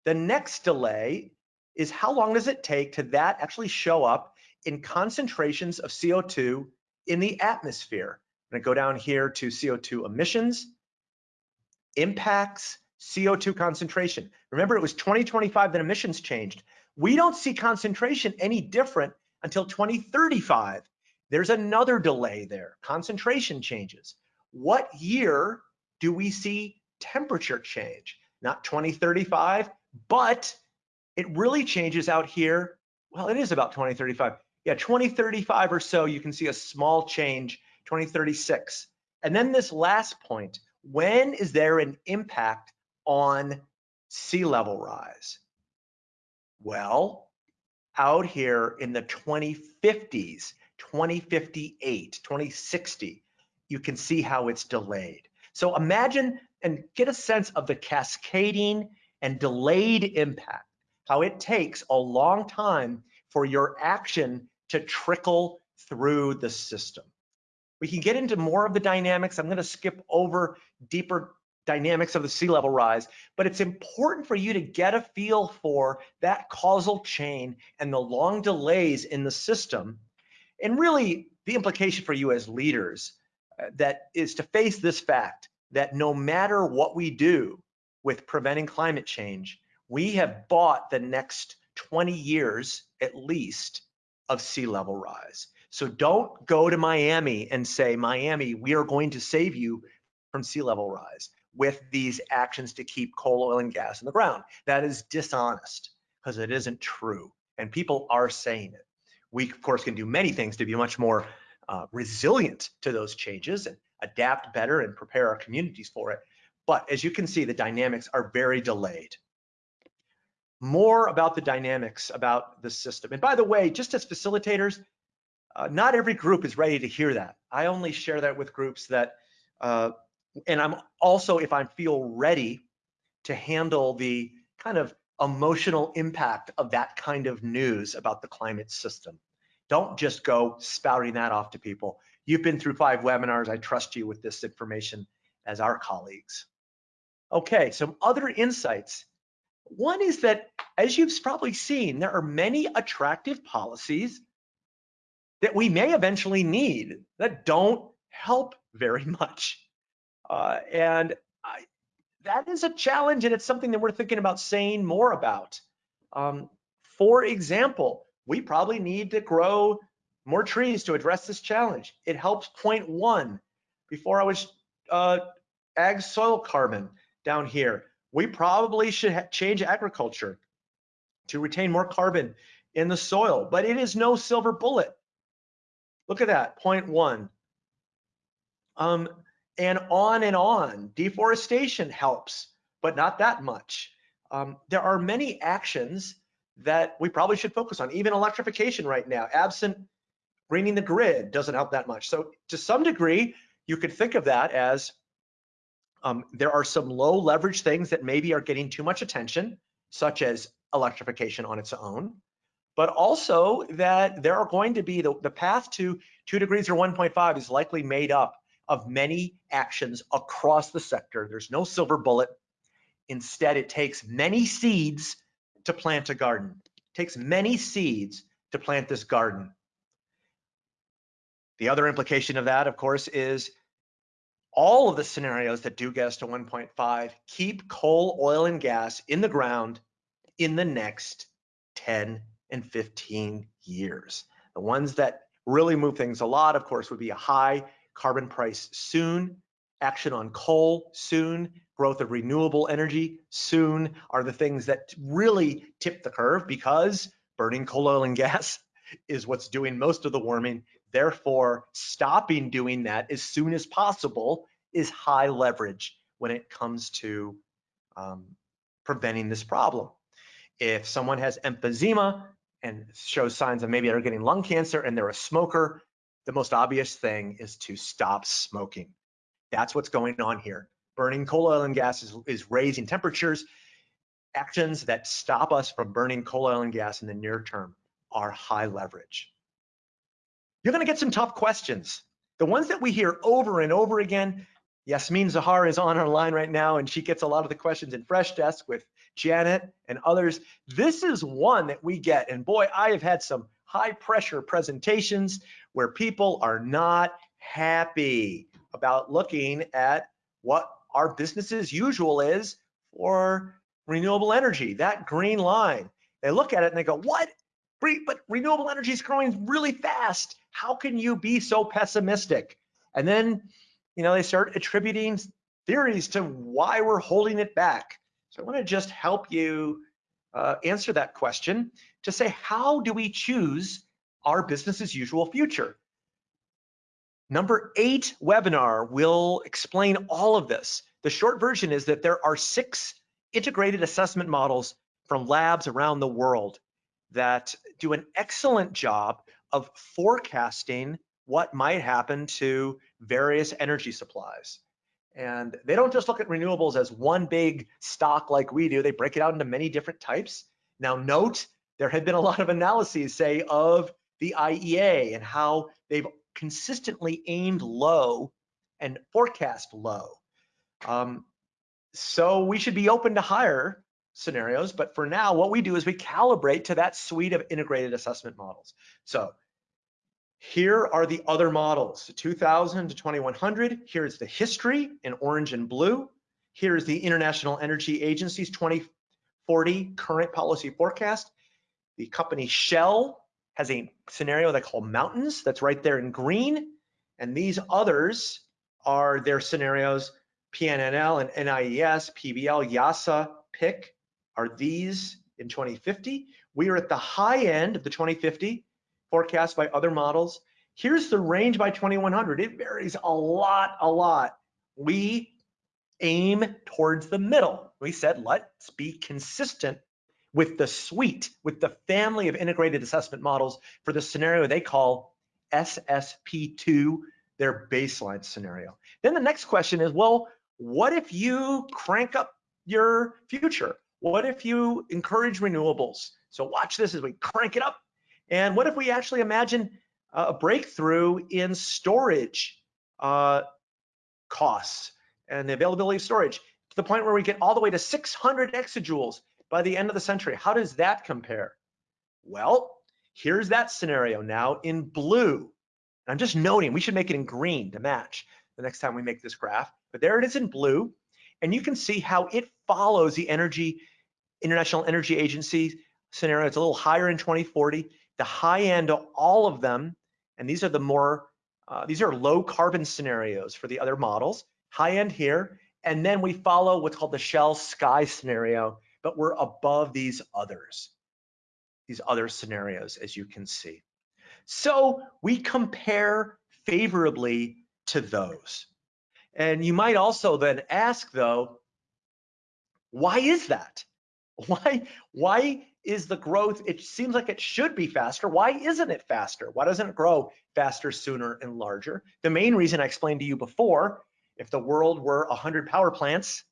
The next delay is how long does it take to that actually show up in concentrations of CO2 in the atmosphere? I'm gonna go down here to CO2 emissions, impacts, CO2 concentration. Remember, it was 2025 that emissions changed. We don't see concentration any different until 2035. There's another delay there. Concentration changes. What year do we see temperature change? Not 2035, but it really changes out here. Well, it is about 2035. Yeah, 2035 or so, you can see a small change, 2036. And then this last point, when is there an impact on sea level rise? Well, out here in the 2050s, 2058, 2060, you can see how it's delayed. So imagine and get a sense of the cascading and delayed impact, how it takes a long time for your action to trickle through the system. We can get into more of the dynamics. I'm going to skip over deeper dynamics of the sea level rise, but it's important for you to get a feel for that causal chain and the long delays in the system. And really the implication for you as leaders uh, that is to face this fact that no matter what we do with preventing climate change, we have bought the next 20 years at least of sea level rise. So don't go to Miami and say, Miami, we are going to save you from sea level rise with these actions to keep coal, oil, and gas in the ground. That is dishonest because it isn't true. And people are saying it. We, of course, can do many things to be much more uh, resilient to those changes and adapt better and prepare our communities for it. But as you can see, the dynamics are very delayed. More about the dynamics about the system. And by the way, just as facilitators, uh, not every group is ready to hear that. I only share that with groups that uh, and I'm also, if I feel ready to handle the kind of emotional impact of that kind of news about the climate system. Don't just go spouting that off to people. You've been through five webinars. I trust you with this information as our colleagues. Okay, some other insights. One is that, as you've probably seen, there are many attractive policies that we may eventually need that don't help very much. Uh, and I, that is a challenge and it's something that we're thinking about saying more about. Um, for example, we probably need to grow more trees to address this challenge. It helps point one. Before I was uh, ag soil carbon down here, we probably should change agriculture to retain more carbon in the soil, but it is no silver bullet. Look at that, point one. Um, and on and on. Deforestation helps, but not that much. Um, there are many actions that we probably should focus on, even electrification right now. Absent greening the grid doesn't help that much. So to some degree, you could think of that as um, there are some low leverage things that maybe are getting too much attention, such as electrification on its own, but also that there are going to be the, the path to two degrees or 1.5 is likely made up of many actions across the sector. There's no silver bullet. Instead, it takes many seeds to plant a garden. It takes many seeds to plant this garden. The other implication of that, of course, is all of the scenarios that do get us to 1.5 keep coal, oil, and gas in the ground in the next 10 and 15 years. The ones that really move things a lot, of course, would be a high carbon price soon, action on coal soon, growth of renewable energy soon are the things that really tip the curve because burning coal, oil, and gas is what's doing most of the warming. Therefore, stopping doing that as soon as possible is high leverage when it comes to um, preventing this problem. If someone has emphysema and shows signs of maybe they're getting lung cancer and they're a smoker, the most obvious thing is to stop smoking. That's what's going on here. Burning coal, oil, and gas is, is raising temperatures. Actions that stop us from burning coal, oil, and gas in the near term are high leverage. You're gonna get some tough questions. The ones that we hear over and over again, Yasmin Zahar is on our line right now and she gets a lot of the questions in Freshdesk with Janet and others. This is one that we get and boy, I have had some high pressure presentations where people are not happy about looking at what our business as usual is for renewable energy, that green line. They look at it and they go, what? But renewable energy is growing really fast. How can you be so pessimistic? And then, you know, they start attributing theories to why we're holding it back. So I want to just help you uh, answer that question to say, how do we choose our business as usual future? Number eight webinar will explain all of this. The short version is that there are six integrated assessment models from labs around the world that do an excellent job of forecasting what might happen to various energy supplies. And they don't just look at renewables as one big stock like we do, they break it out into many different types. Now note, there have been a lot of analyses, say, of the IEA and how they've consistently aimed low and forecast low. Um, so we should be open to higher scenarios, but for now, what we do is we calibrate to that suite of integrated assessment models. So here are the other models, 2000 to 2100. Here's the history in orange and blue. Here's the International Energy Agency's 2040 current policy forecast. The company Shell has a scenario they call mountains that's right there in green. And these others are their scenarios, PNNL and NIES, PBL, IIASA, PIK are these in 2050. We are at the high end of the 2050 forecast by other models. Here's the range by 2100. It varies a lot, a lot. We aim towards the middle. We said, let's be consistent with the suite, with the family of integrated assessment models for the scenario they call SSP2, their baseline scenario. Then the next question is, well, what if you crank up your future? What if you encourage renewables? So watch this as we crank it up. And what if we actually imagine a breakthrough in storage uh, costs and the availability of storage to the point where we get all the way to 600 exajoules by the end of the century. How does that compare? Well, here's that scenario now in blue. I'm just noting we should make it in green to match the next time we make this graph. But there it is in blue. And you can see how it follows the energy International Energy Agency scenario. It's a little higher in 2040. The high end of all of them, and these are the more, uh, these are low carbon scenarios for the other models, high end here. And then we follow what's called the Shell Sky scenario, but we're above these others, these other scenarios, as you can see. So we compare favorably to those. And you might also then ask though, why is that? Why, why is the growth, it seems like it should be faster. Why isn't it faster? Why doesn't it grow faster, sooner, and larger? The main reason I explained to you before, if the world were 100 power plants,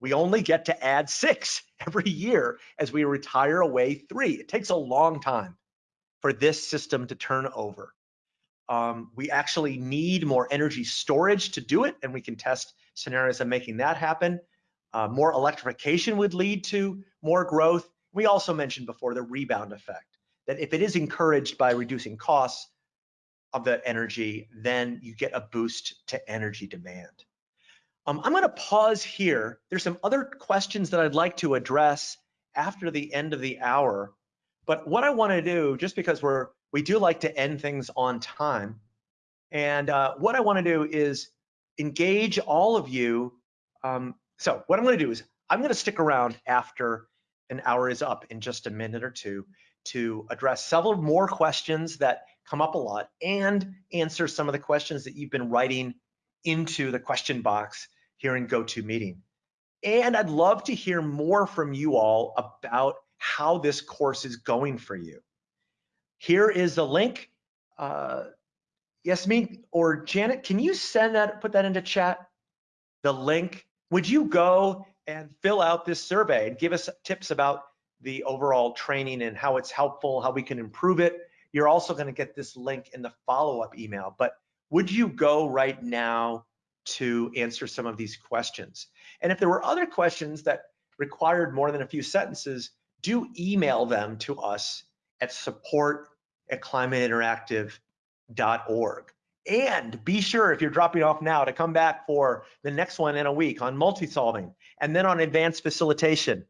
we only get to add six every year as we retire away three. It takes a long time for this system to turn over. Um, we actually need more energy storage to do it, and we can test scenarios of making that happen. Uh, more electrification would lead to more growth. We also mentioned before the rebound effect, that if it is encouraged by reducing costs of the energy, then you get a boost to energy demand. Um, I'm gonna pause here. There's some other questions that I'd like to address after the end of the hour, But what I want to do, just because we're we do like to end things on time, and uh, what I want to do is engage all of you. Um, so what I'm going to do is I'm going to stick around after an hour is up in just a minute or two to address several more questions that come up a lot and answer some of the questions that you've been writing into the question box here in GoToMeeting. And I'd love to hear more from you all about how this course is going for you. Here is the link. Uh, Yasmin or Janet, can you send that, put that into chat? The link, would you go and fill out this survey and give us tips about the overall training and how it's helpful, how we can improve it. You're also gonna get this link in the follow-up email, but would you go right now to answer some of these questions? And if there were other questions that required more than a few sentences, do email them to us at support at climateinteractive.org. And be sure if you're dropping off now to come back for the next one in a week on multi-solving and then on advanced facilitation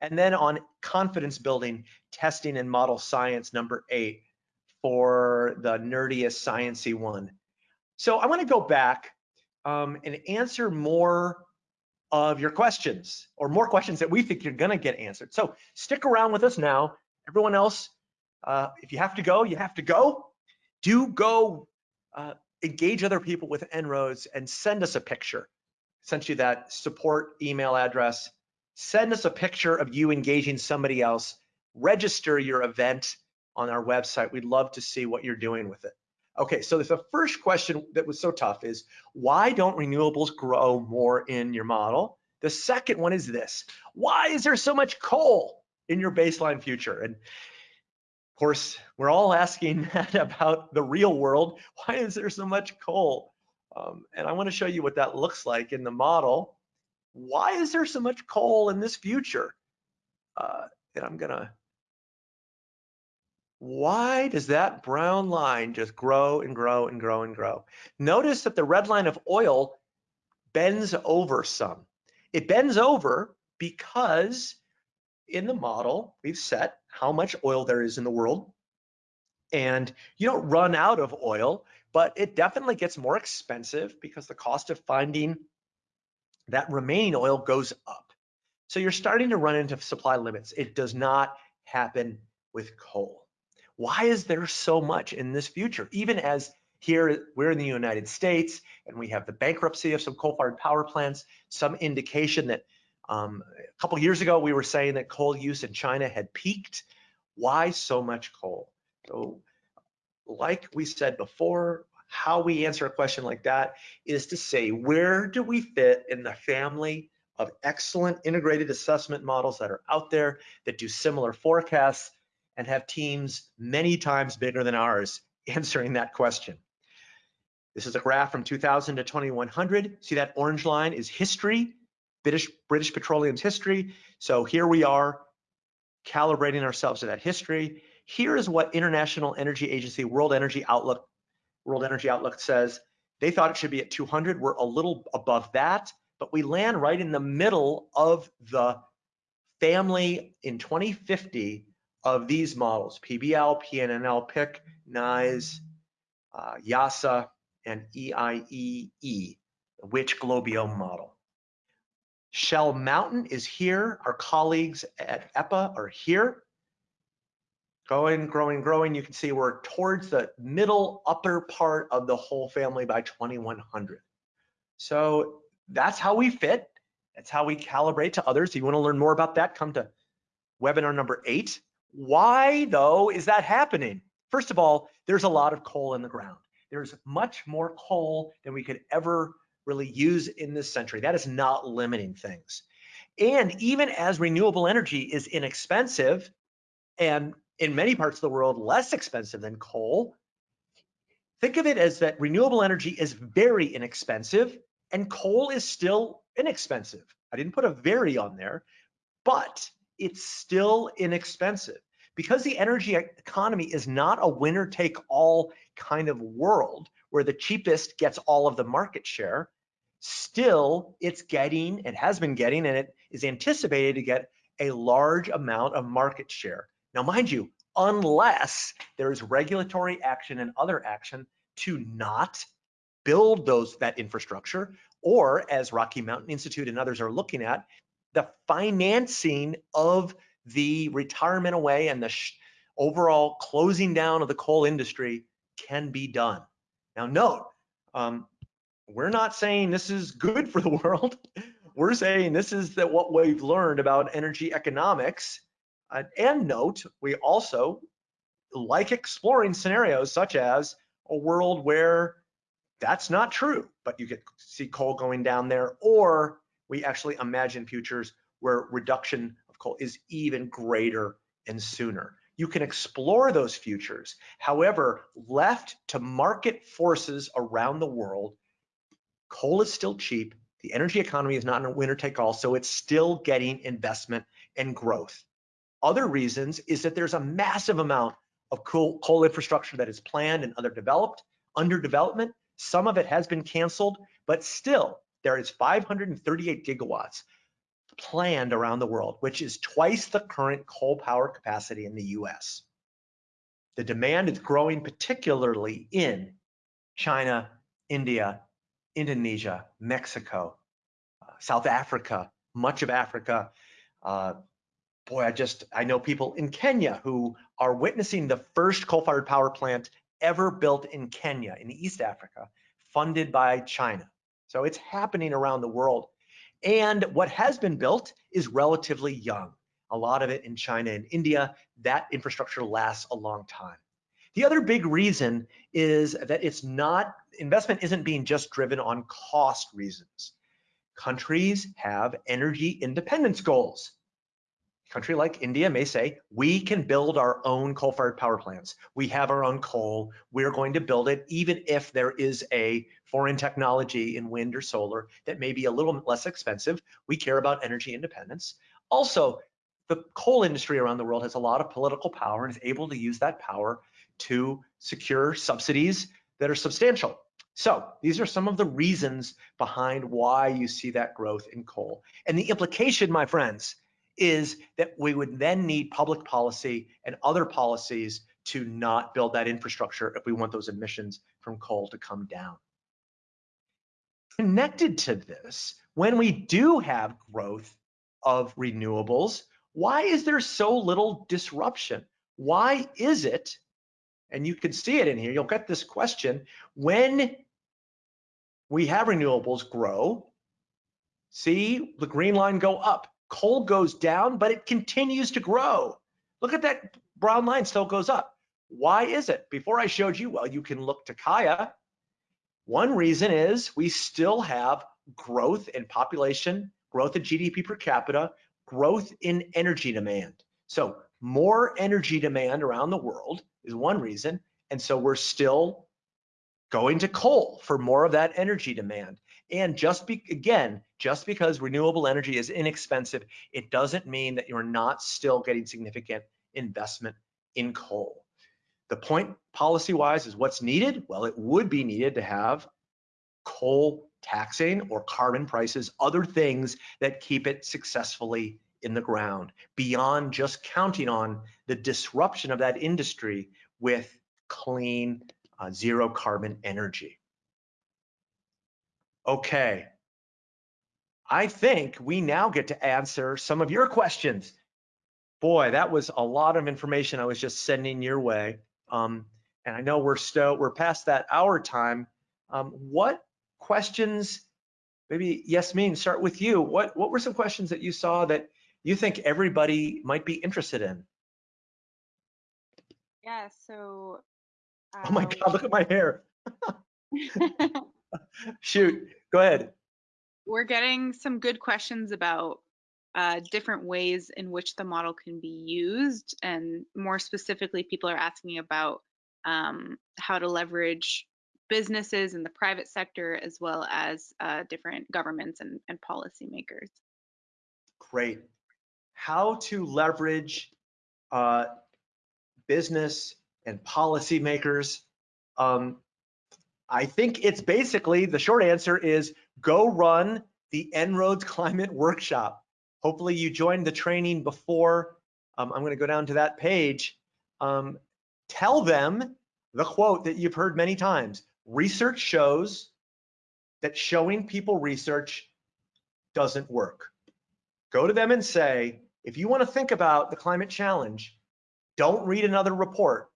and then on confidence building, testing and model science number eight for the nerdiest sciency one. So I wanna go back um, and answer more of your questions or more questions that we think you're gonna get answered. So stick around with us now. Everyone else, uh, if you have to go, you have to go. Do go uh, engage other people with En-ROADS and send us a picture. Sent you that support email address send us a picture of you engaging somebody else, register your event on our website. We'd love to see what you're doing with it. Okay, so the first question that was so tough is why don't renewables grow more in your model? The second one is this, why is there so much coal in your baseline future? And of course, we're all asking that about the real world. Why is there so much coal? Um, and I wanna show you what that looks like in the model why is there so much coal in this future? Uh, and I'm gonna, why does that brown line just grow and grow and grow and grow? Notice that the red line of oil bends over some. It bends over because in the model, we've set how much oil there is in the world. And you don't run out of oil, but it definitely gets more expensive because the cost of finding that remaining oil goes up. So you're starting to run into supply limits. It does not happen with coal. Why is there so much in this future? Even as here we're in the United States and we have the bankruptcy of some coal-fired power plants, some indication that um, a couple years ago we were saying that coal use in China had peaked. Why so much coal? So like we said before, how we answer a question like that is to say, where do we fit in the family of excellent integrated assessment models that are out there that do similar forecasts and have teams many times bigger than ours answering that question. This is a graph from 2000 to 2100. See that orange line is history, British, British Petroleum's history. So here we are calibrating ourselves to that history. Here is what International Energy Agency World Energy Outlook World Energy Outlook says they thought it should be at 200. We're a little above that, but we land right in the middle of the family in 2050 of these models, PBL, PNNL, PIK, NIES, uh, IIASA, and EIEE, Which GLOBIOM model. Shell Mountain is here. Our colleagues at EPA are here growing, growing, growing. You can see we're towards the middle upper part of the whole family by 2100. So that's how we fit. That's how we calibrate to others. If you want to learn more about that, come to webinar number eight. Why though is that happening? First of all, there's a lot of coal in the ground. There's much more coal than we could ever really use in this century. That is not limiting things. And even as renewable energy is inexpensive and in many parts of the world less expensive than coal. Think of it as that renewable energy is very inexpensive and coal is still inexpensive. I didn't put a very on there, but it's still inexpensive. Because the energy economy is not a winner take all kind of world where the cheapest gets all of the market share, still it's getting, it has been getting, and it is anticipated to get a large amount of market share Now, mind you, unless there is regulatory action and other action to not build those that infrastructure, or as Rocky Mountain Institute and others are looking at, the financing of the retirement away and the overall closing down of the coal industry can be done. Now note, um, we're not saying this is good for the world. We're saying this is that what we've learned about energy economics. Uh, and note, we also like exploring scenarios such as a world where that's not true, but you get see coal going down there, or we actually imagine futures where reduction of coal is even greater and sooner. You can explore those futures. However, left to market forces around the world, coal is still cheap. The energy economy is not in a winner take all, so it's still getting investment and growth. Other reasons is that there's a massive amount of coal, coal infrastructure that is planned and other developed, under development. Some of it has been canceled, but still there is 538 gigawatts planned around the world, which is twice the current coal power capacity in the US. The demand is growing particularly in China, India, Indonesia, Mexico, uh, South Africa, much of Africa. Uh, boy, I just, I know people in Kenya who are witnessing the first coal-fired power plant ever built in Kenya, in East Africa, funded by China. So it's happening around the world. And what has been built is relatively young. A lot of it in China and India, that infrastructure lasts a long time. The other big reason is that it's not, investment isn't being just driven on cost reasons. Countries have energy independence goals country like India may say, we can build our own coal-fired power plants. We have our own coal. We're going to build it, even if there is a foreign technology in wind or solar that may be a little less expensive. We care about energy independence. Also, the coal industry around the world has a lot of political power and is able to use that power to secure subsidies that are substantial. So these are some of the reasons behind why you see that growth in coal. And the implication, my friends, is that we would then need public policy and other policies to not build that infrastructure if we want those emissions from coal to come down. Connected to this, when we do have growth of renewables, why is there so little disruption? Why is it, and you can see it in here, you'll get this question, when we have renewables grow, see the green line go up, coal goes down, but it continues to grow. Look at that brown line still goes up. Why is it? Before I showed you, well, you can look to Kaya. One reason is we still have growth in population, growth in GDP per capita, growth in energy demand. So more energy demand around the world is one reason. And so we're still going to coal for more of that energy demand. And just be, again, just because renewable energy is inexpensive, it doesn't mean that you're not still getting significant investment in coal. The point policy wise is what's needed? Well, it would be needed to have coal taxing or carbon prices, other things that keep it successfully in the ground beyond just counting on the disruption of that industry with clean uh, zero carbon energy. Okay. I think we now get to answer some of your questions. Boy, that was a lot of information I was just sending your way. Um, and I know we're still we're past that hour time. Um, what questions? Maybe Yasmin, start with you. What what were some questions that you saw that you think everybody might be interested in? Yeah. So. Uh, oh my God! Look at my hair. Shoot, go ahead. We're getting some good questions about uh, different ways in which the model can be used. And more specifically, people are asking about um, how to leverage businesses in the private sector as well as uh, different governments and, and policymakers. Great. How to leverage uh, business and policymakers. Um, I think it's basically the short answer is go run the En-ROADS Climate Workshop. Hopefully you joined the training before um, I'm gonna go down to that page. Um, tell them the quote that you've heard many times. Research shows that showing people research doesn't work. Go to them and say, if you wanna think about the climate challenge, don't read another report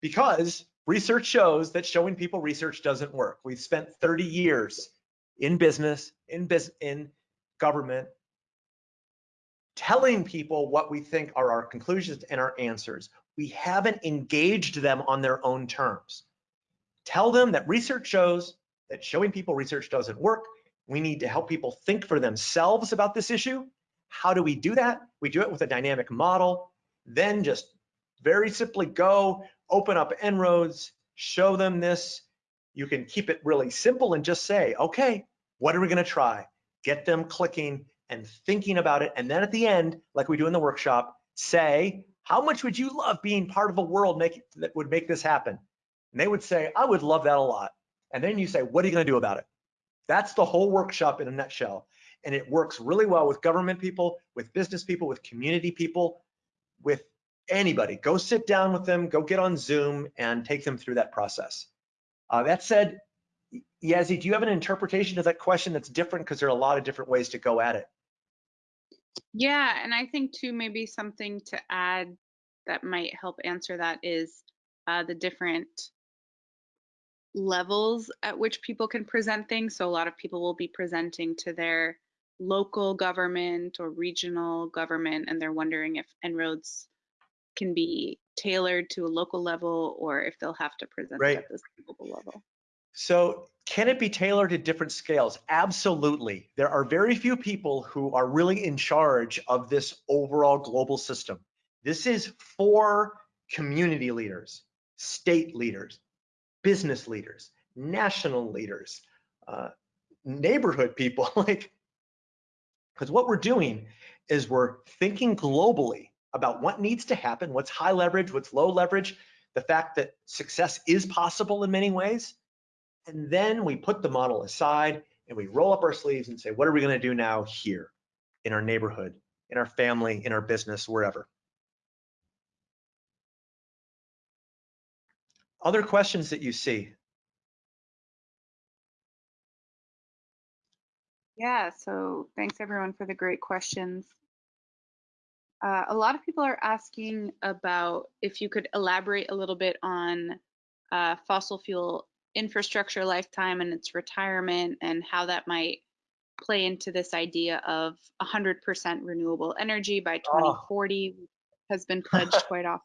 because research shows that showing people research doesn't work. We've spent 30 years in business, in, bus in government, telling people what we think are our conclusions and our answers. We haven't engaged them on their own terms. Tell them that research shows that showing people research doesn't work. We need to help people think for themselves about this issue. How do we do that? We do it with a dynamic model. Then just very simply go, open up En-ROADS, show them this. You can keep it really simple and just say, okay, what are we gonna try? Get them clicking and thinking about it. And then at the end, like we do in the workshop, say, how much would you love being part of a world make, that would make this happen? And they would say, I would love that a lot. And then you say, what are you gonna do about it? That's the whole workshop in a nutshell. And it works really well with government people, with business people, with community people, with anybody. Go sit down with them, go get on Zoom and take them through that process. Uh, that said, Yazzie, do you have an interpretation of that question that's different? Because there are a lot of different ways to go at it. Yeah, and I think too, maybe something to add that might help answer that is uh, the different levels at which people can present things. So a lot of people will be presenting to their local government or regional government, and they're wondering if En-ROADS can be tailored to a local level or if they'll have to present right. at this global level. So can it be tailored to different scales? Absolutely. There are very few people who are really in charge of this overall global system. This is for community leaders, state leaders, business leaders, national leaders, uh, neighborhood people, like, because what we're doing is we're thinking globally about what needs to happen, what's high leverage, what's low leverage, the fact that success is possible in many ways. And then we put the model aside and we roll up our sleeves and say, what are we going to do now here in our neighborhood, in our family, in our business, wherever? Other questions that you see? Yeah, so thanks everyone for the great questions. Uh, a lot of people are asking about if you could elaborate a little bit on uh, fossil fuel infrastructure lifetime and its retirement and how that might play into this idea of 100% renewable energy by 2040 oh. has been pledged quite often.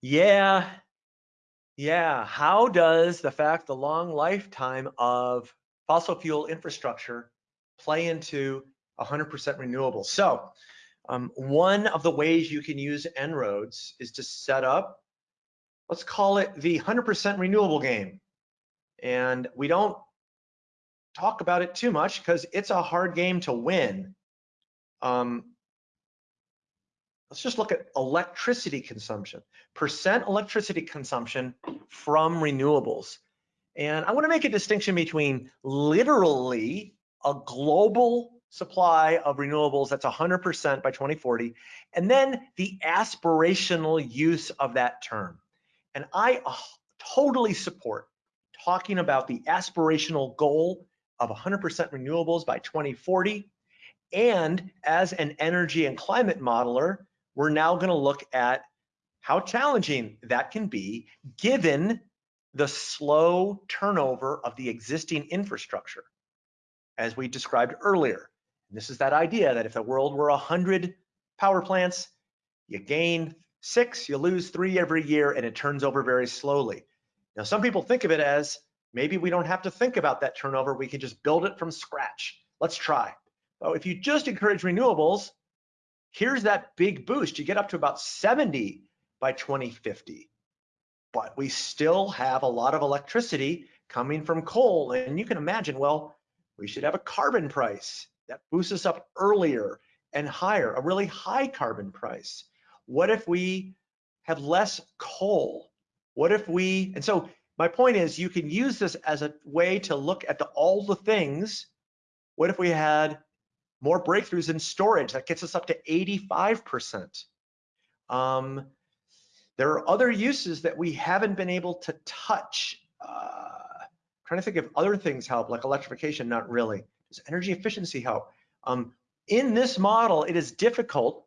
Yeah, yeah. How does the fact the long lifetime of fossil fuel infrastructure play into 100% renewable? So um, one of the ways you can use En-ROADS is to set up, let's call it the 100% renewable game. And we don't talk about it too much because it's a hard game to win. Um, let's just look at electricity consumption, percent electricity consumption from renewables. And I want to make a distinction between literally a global supply of renewables that's 100% by 2040, and then the aspirational use of that term. And I uh, totally support talking about the aspirational goal of 100% renewables by 2040. And as an energy and climate modeler, we're now going to look at how challenging that can be given the slow turnover of the existing infrastructure, as we described earlier. This is that idea that if the world were 100 power plants, you gain six, you lose three every year, and it turns over very slowly. Now, some people think of it as maybe we don't have to think about that turnover. We can just build it from scratch. Let's try. Well, if you just encourage renewables, here's that big boost. You get up to about 70 by 2050. But we still have a lot of electricity coming from coal. And you can imagine, well, we should have a carbon price that boosts us up earlier and higher, a really high carbon price? What if we have less coal? What if we, and so my point is you can use this as a way to look at the, all the things. What if we had more breakthroughs in storage. That gets us up to 85%. Um, there are other uses that we haven't been able to touch. Uh, trying to think if other things help, like electrification, not really. Does energy efficiency help? Um, in this model, it is difficult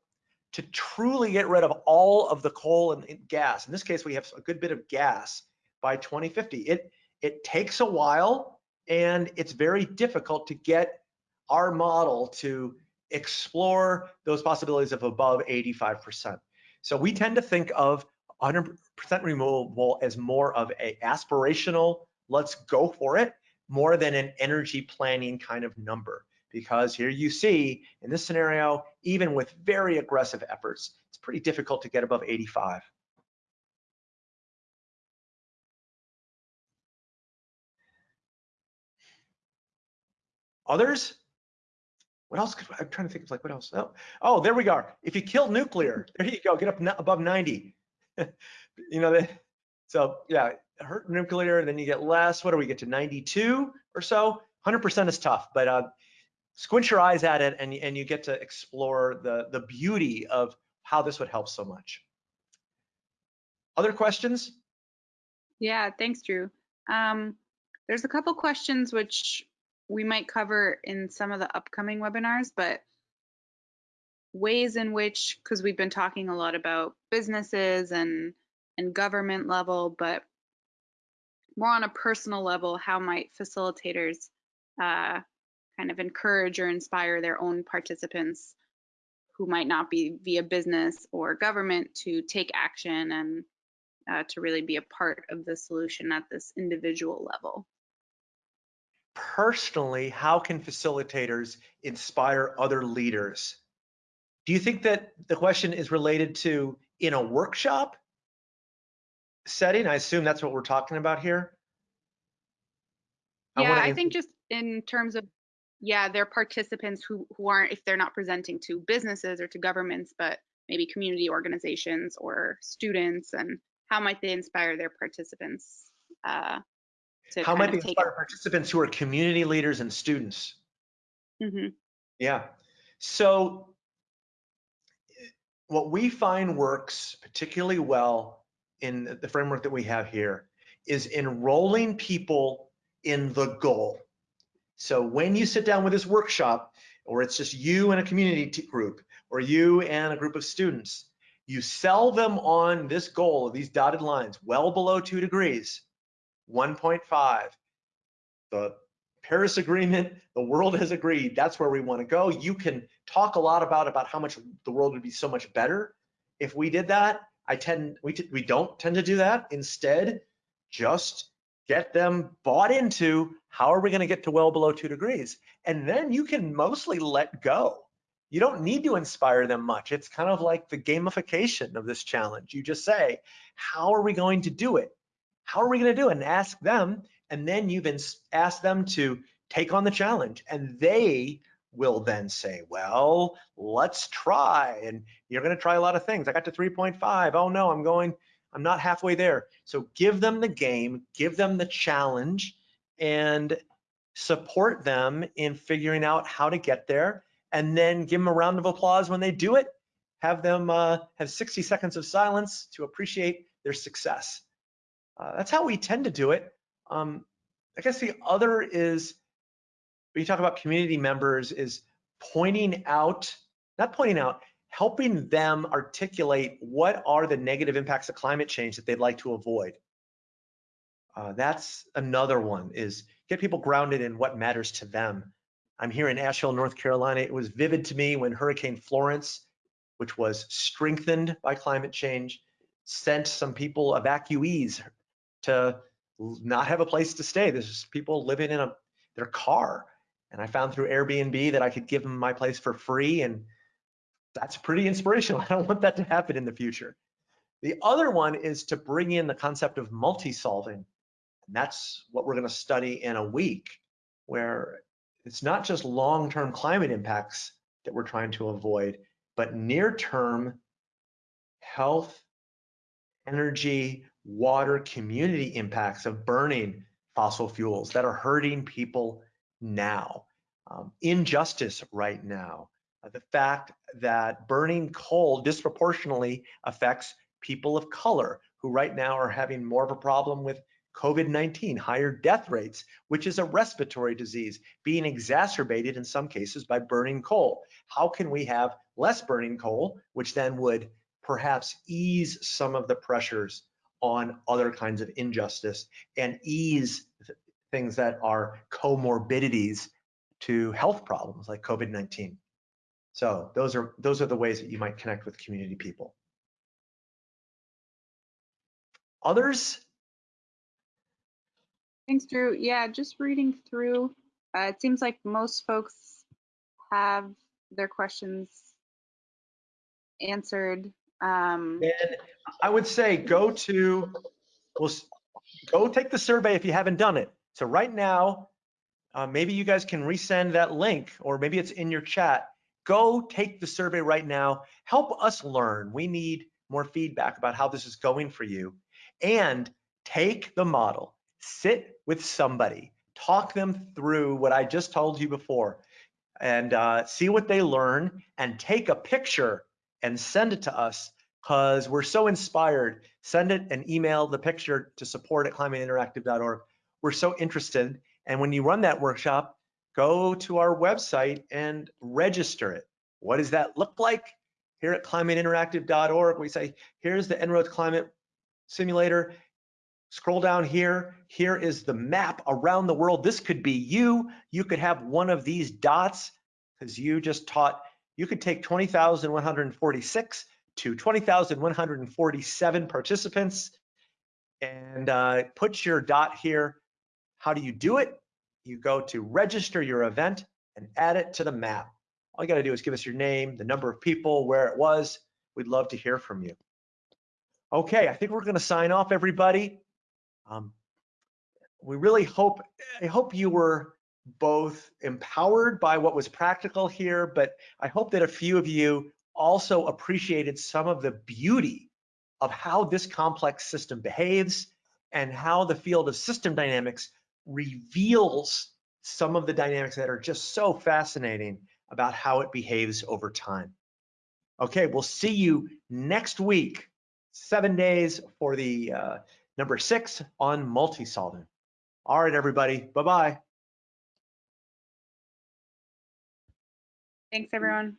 to truly get rid of all of the coal and gas. In this case, we have a good bit of gas by 2050. It, it takes a while and it's very difficult to get our model to explore those possibilities of above 85%. So we tend to think of 100% renewable as more of a aspirational, let's go for it, more than an energy planning kind of number. Because here you see, in this scenario, even with very aggressive efforts, it's pretty difficult to get above 85. Others? What else? Could, I'm trying to think of like what else. Oh, oh, there we go. If you kill nuclear, there you go. Get up above 90. you know. So yeah, hurt nuclear, then you get less. What do we get to 92 or so? 100% is tough, but uh, squint your eyes at it and, and you get to explore the, the beauty of how this would help so much. Other questions? Yeah, thanks, Drew. Um, there's a couple questions which we might cover in some of the upcoming webinars, but ways in which, because we've been talking a lot about businesses and and government level, but more on a personal level, how might facilitators uh, kind of encourage or inspire their own participants who might not be via business or government to take action and uh, to really be a part of the solution at this individual level? personally, how can facilitators inspire other leaders? Do you think that the question is related to in a workshop setting? I assume that's what we're talking about here. Yeah, I, I think just in terms of yeah, they're participants who who aren't if they're not presenting to businesses or to governments, but maybe community organizations or students, and how might they inspire their participants uh, how might they inspire participants who are community leaders and students? Mm-hmm. Yeah. So what we find works particularly well in the framework that we have here is enrolling people in the goal. So when you sit down with this workshop, or it's just you and a community group, or you and a group of students, you sell them on this goal of these dotted lines well below two degrees 1.5. The Paris Agreement, the world has agreed that's where we want to go. You can talk a lot about about how much the world would be so much better if we did that. I tend we we don't tend to do that. Instead, just get them bought into how are we going to get to well below two degrees, and then you can mostly let go. You don't need to inspire them much. It's kind of like the gamification of this challenge. You just say, how are we going to do it? how are we going to do it? And ask them. And then you've asked them to take on the challenge. And they will then say, well, let's try. And you're going to try a lot of things. I got to 3.5. Oh no, I'm going, I'm not halfway there. So give them the game, give them the challenge, and support them in figuring out how to get there. And then give them a round of applause when they do it. Have them uh, have 60 seconds of silence to appreciate their success. Uh, that's how we tend to do it. Um, I guess the other is, when you talk about community members, is pointing out, not pointing out, helping them articulate what are the negative impacts of climate change that they'd like to avoid. Uh, that's another one, is get people grounded in what matters to them. I'm here in Asheville, North Carolina. It was vivid to me when Hurricane Florence, which was strengthened by climate change, sent some people, evacuees, to not have a place to stay. There's people living in a their car. And I found through Airbnb that I could give them my place for free. And that's pretty inspirational. I don't want that to happen in the future. The other one is to bring in the concept of multi-solving. And that's what we're going to study in a week, where it's not just long-term climate impacts that we're trying to avoid, but near-term health, energy, water community impacts of burning fossil fuels that are hurting people now. um, injustice right now. Uh, the fact that burning coal disproportionately affects people of color who right now are having more of a problem with COVID-19, higher death rates, which is a respiratory disease being exacerbated in some cases by burning coal. How can we have less burning coal, which then would perhaps ease some of the pressures on other kinds of injustice and ease things that are comorbidities to health problems like COVID-19. So those are those are the ways that you might connect with community people. Others? Thanks, Drew. Yeah, just reading through, uh, it seems like most folks have their questions answered. Um, And I would say go to, well, go take the survey if you haven't done it. So right now, uh, maybe you guys can resend that link or maybe it's in your chat. Go take the survey right now. Help us learn. We need more feedback about how this is going for you. And take the model, sit with somebody, talk them through what I just told you before, and uh, see what they learn and take a picture and send it to us because we're so inspired. Send it and email the picture to support at climateinteractive.org. We're so interested. And when you run that workshop, go to our website and register it. What does that look like? Here at climateinteractive.org, we say, here's the En-ROADS Climate Simulator. Scroll down here. Here is the map around the world. This could be you. You could have one of these dots because you just taught, you could take 20,146 to 20,147 participants and uh, put your dot here. How do you do it? You go to register your event and add it to the map. All you got to do is give us your name, the number of people, where it was. We'd love to hear from you. Okay, I think we're going to sign off, everybody. Um, we really hope, I hope you were both empowered by what was practical here, but I hope that a few of you also appreciated some of the beauty of how this complex system behaves and how the field of system dynamics reveals some of the dynamics that are just so fascinating about how it behaves over time. Okay, we'll see you next week, seven days for the uh, number six on multi-solving. All right, everybody, bye-bye. thanks, everyone.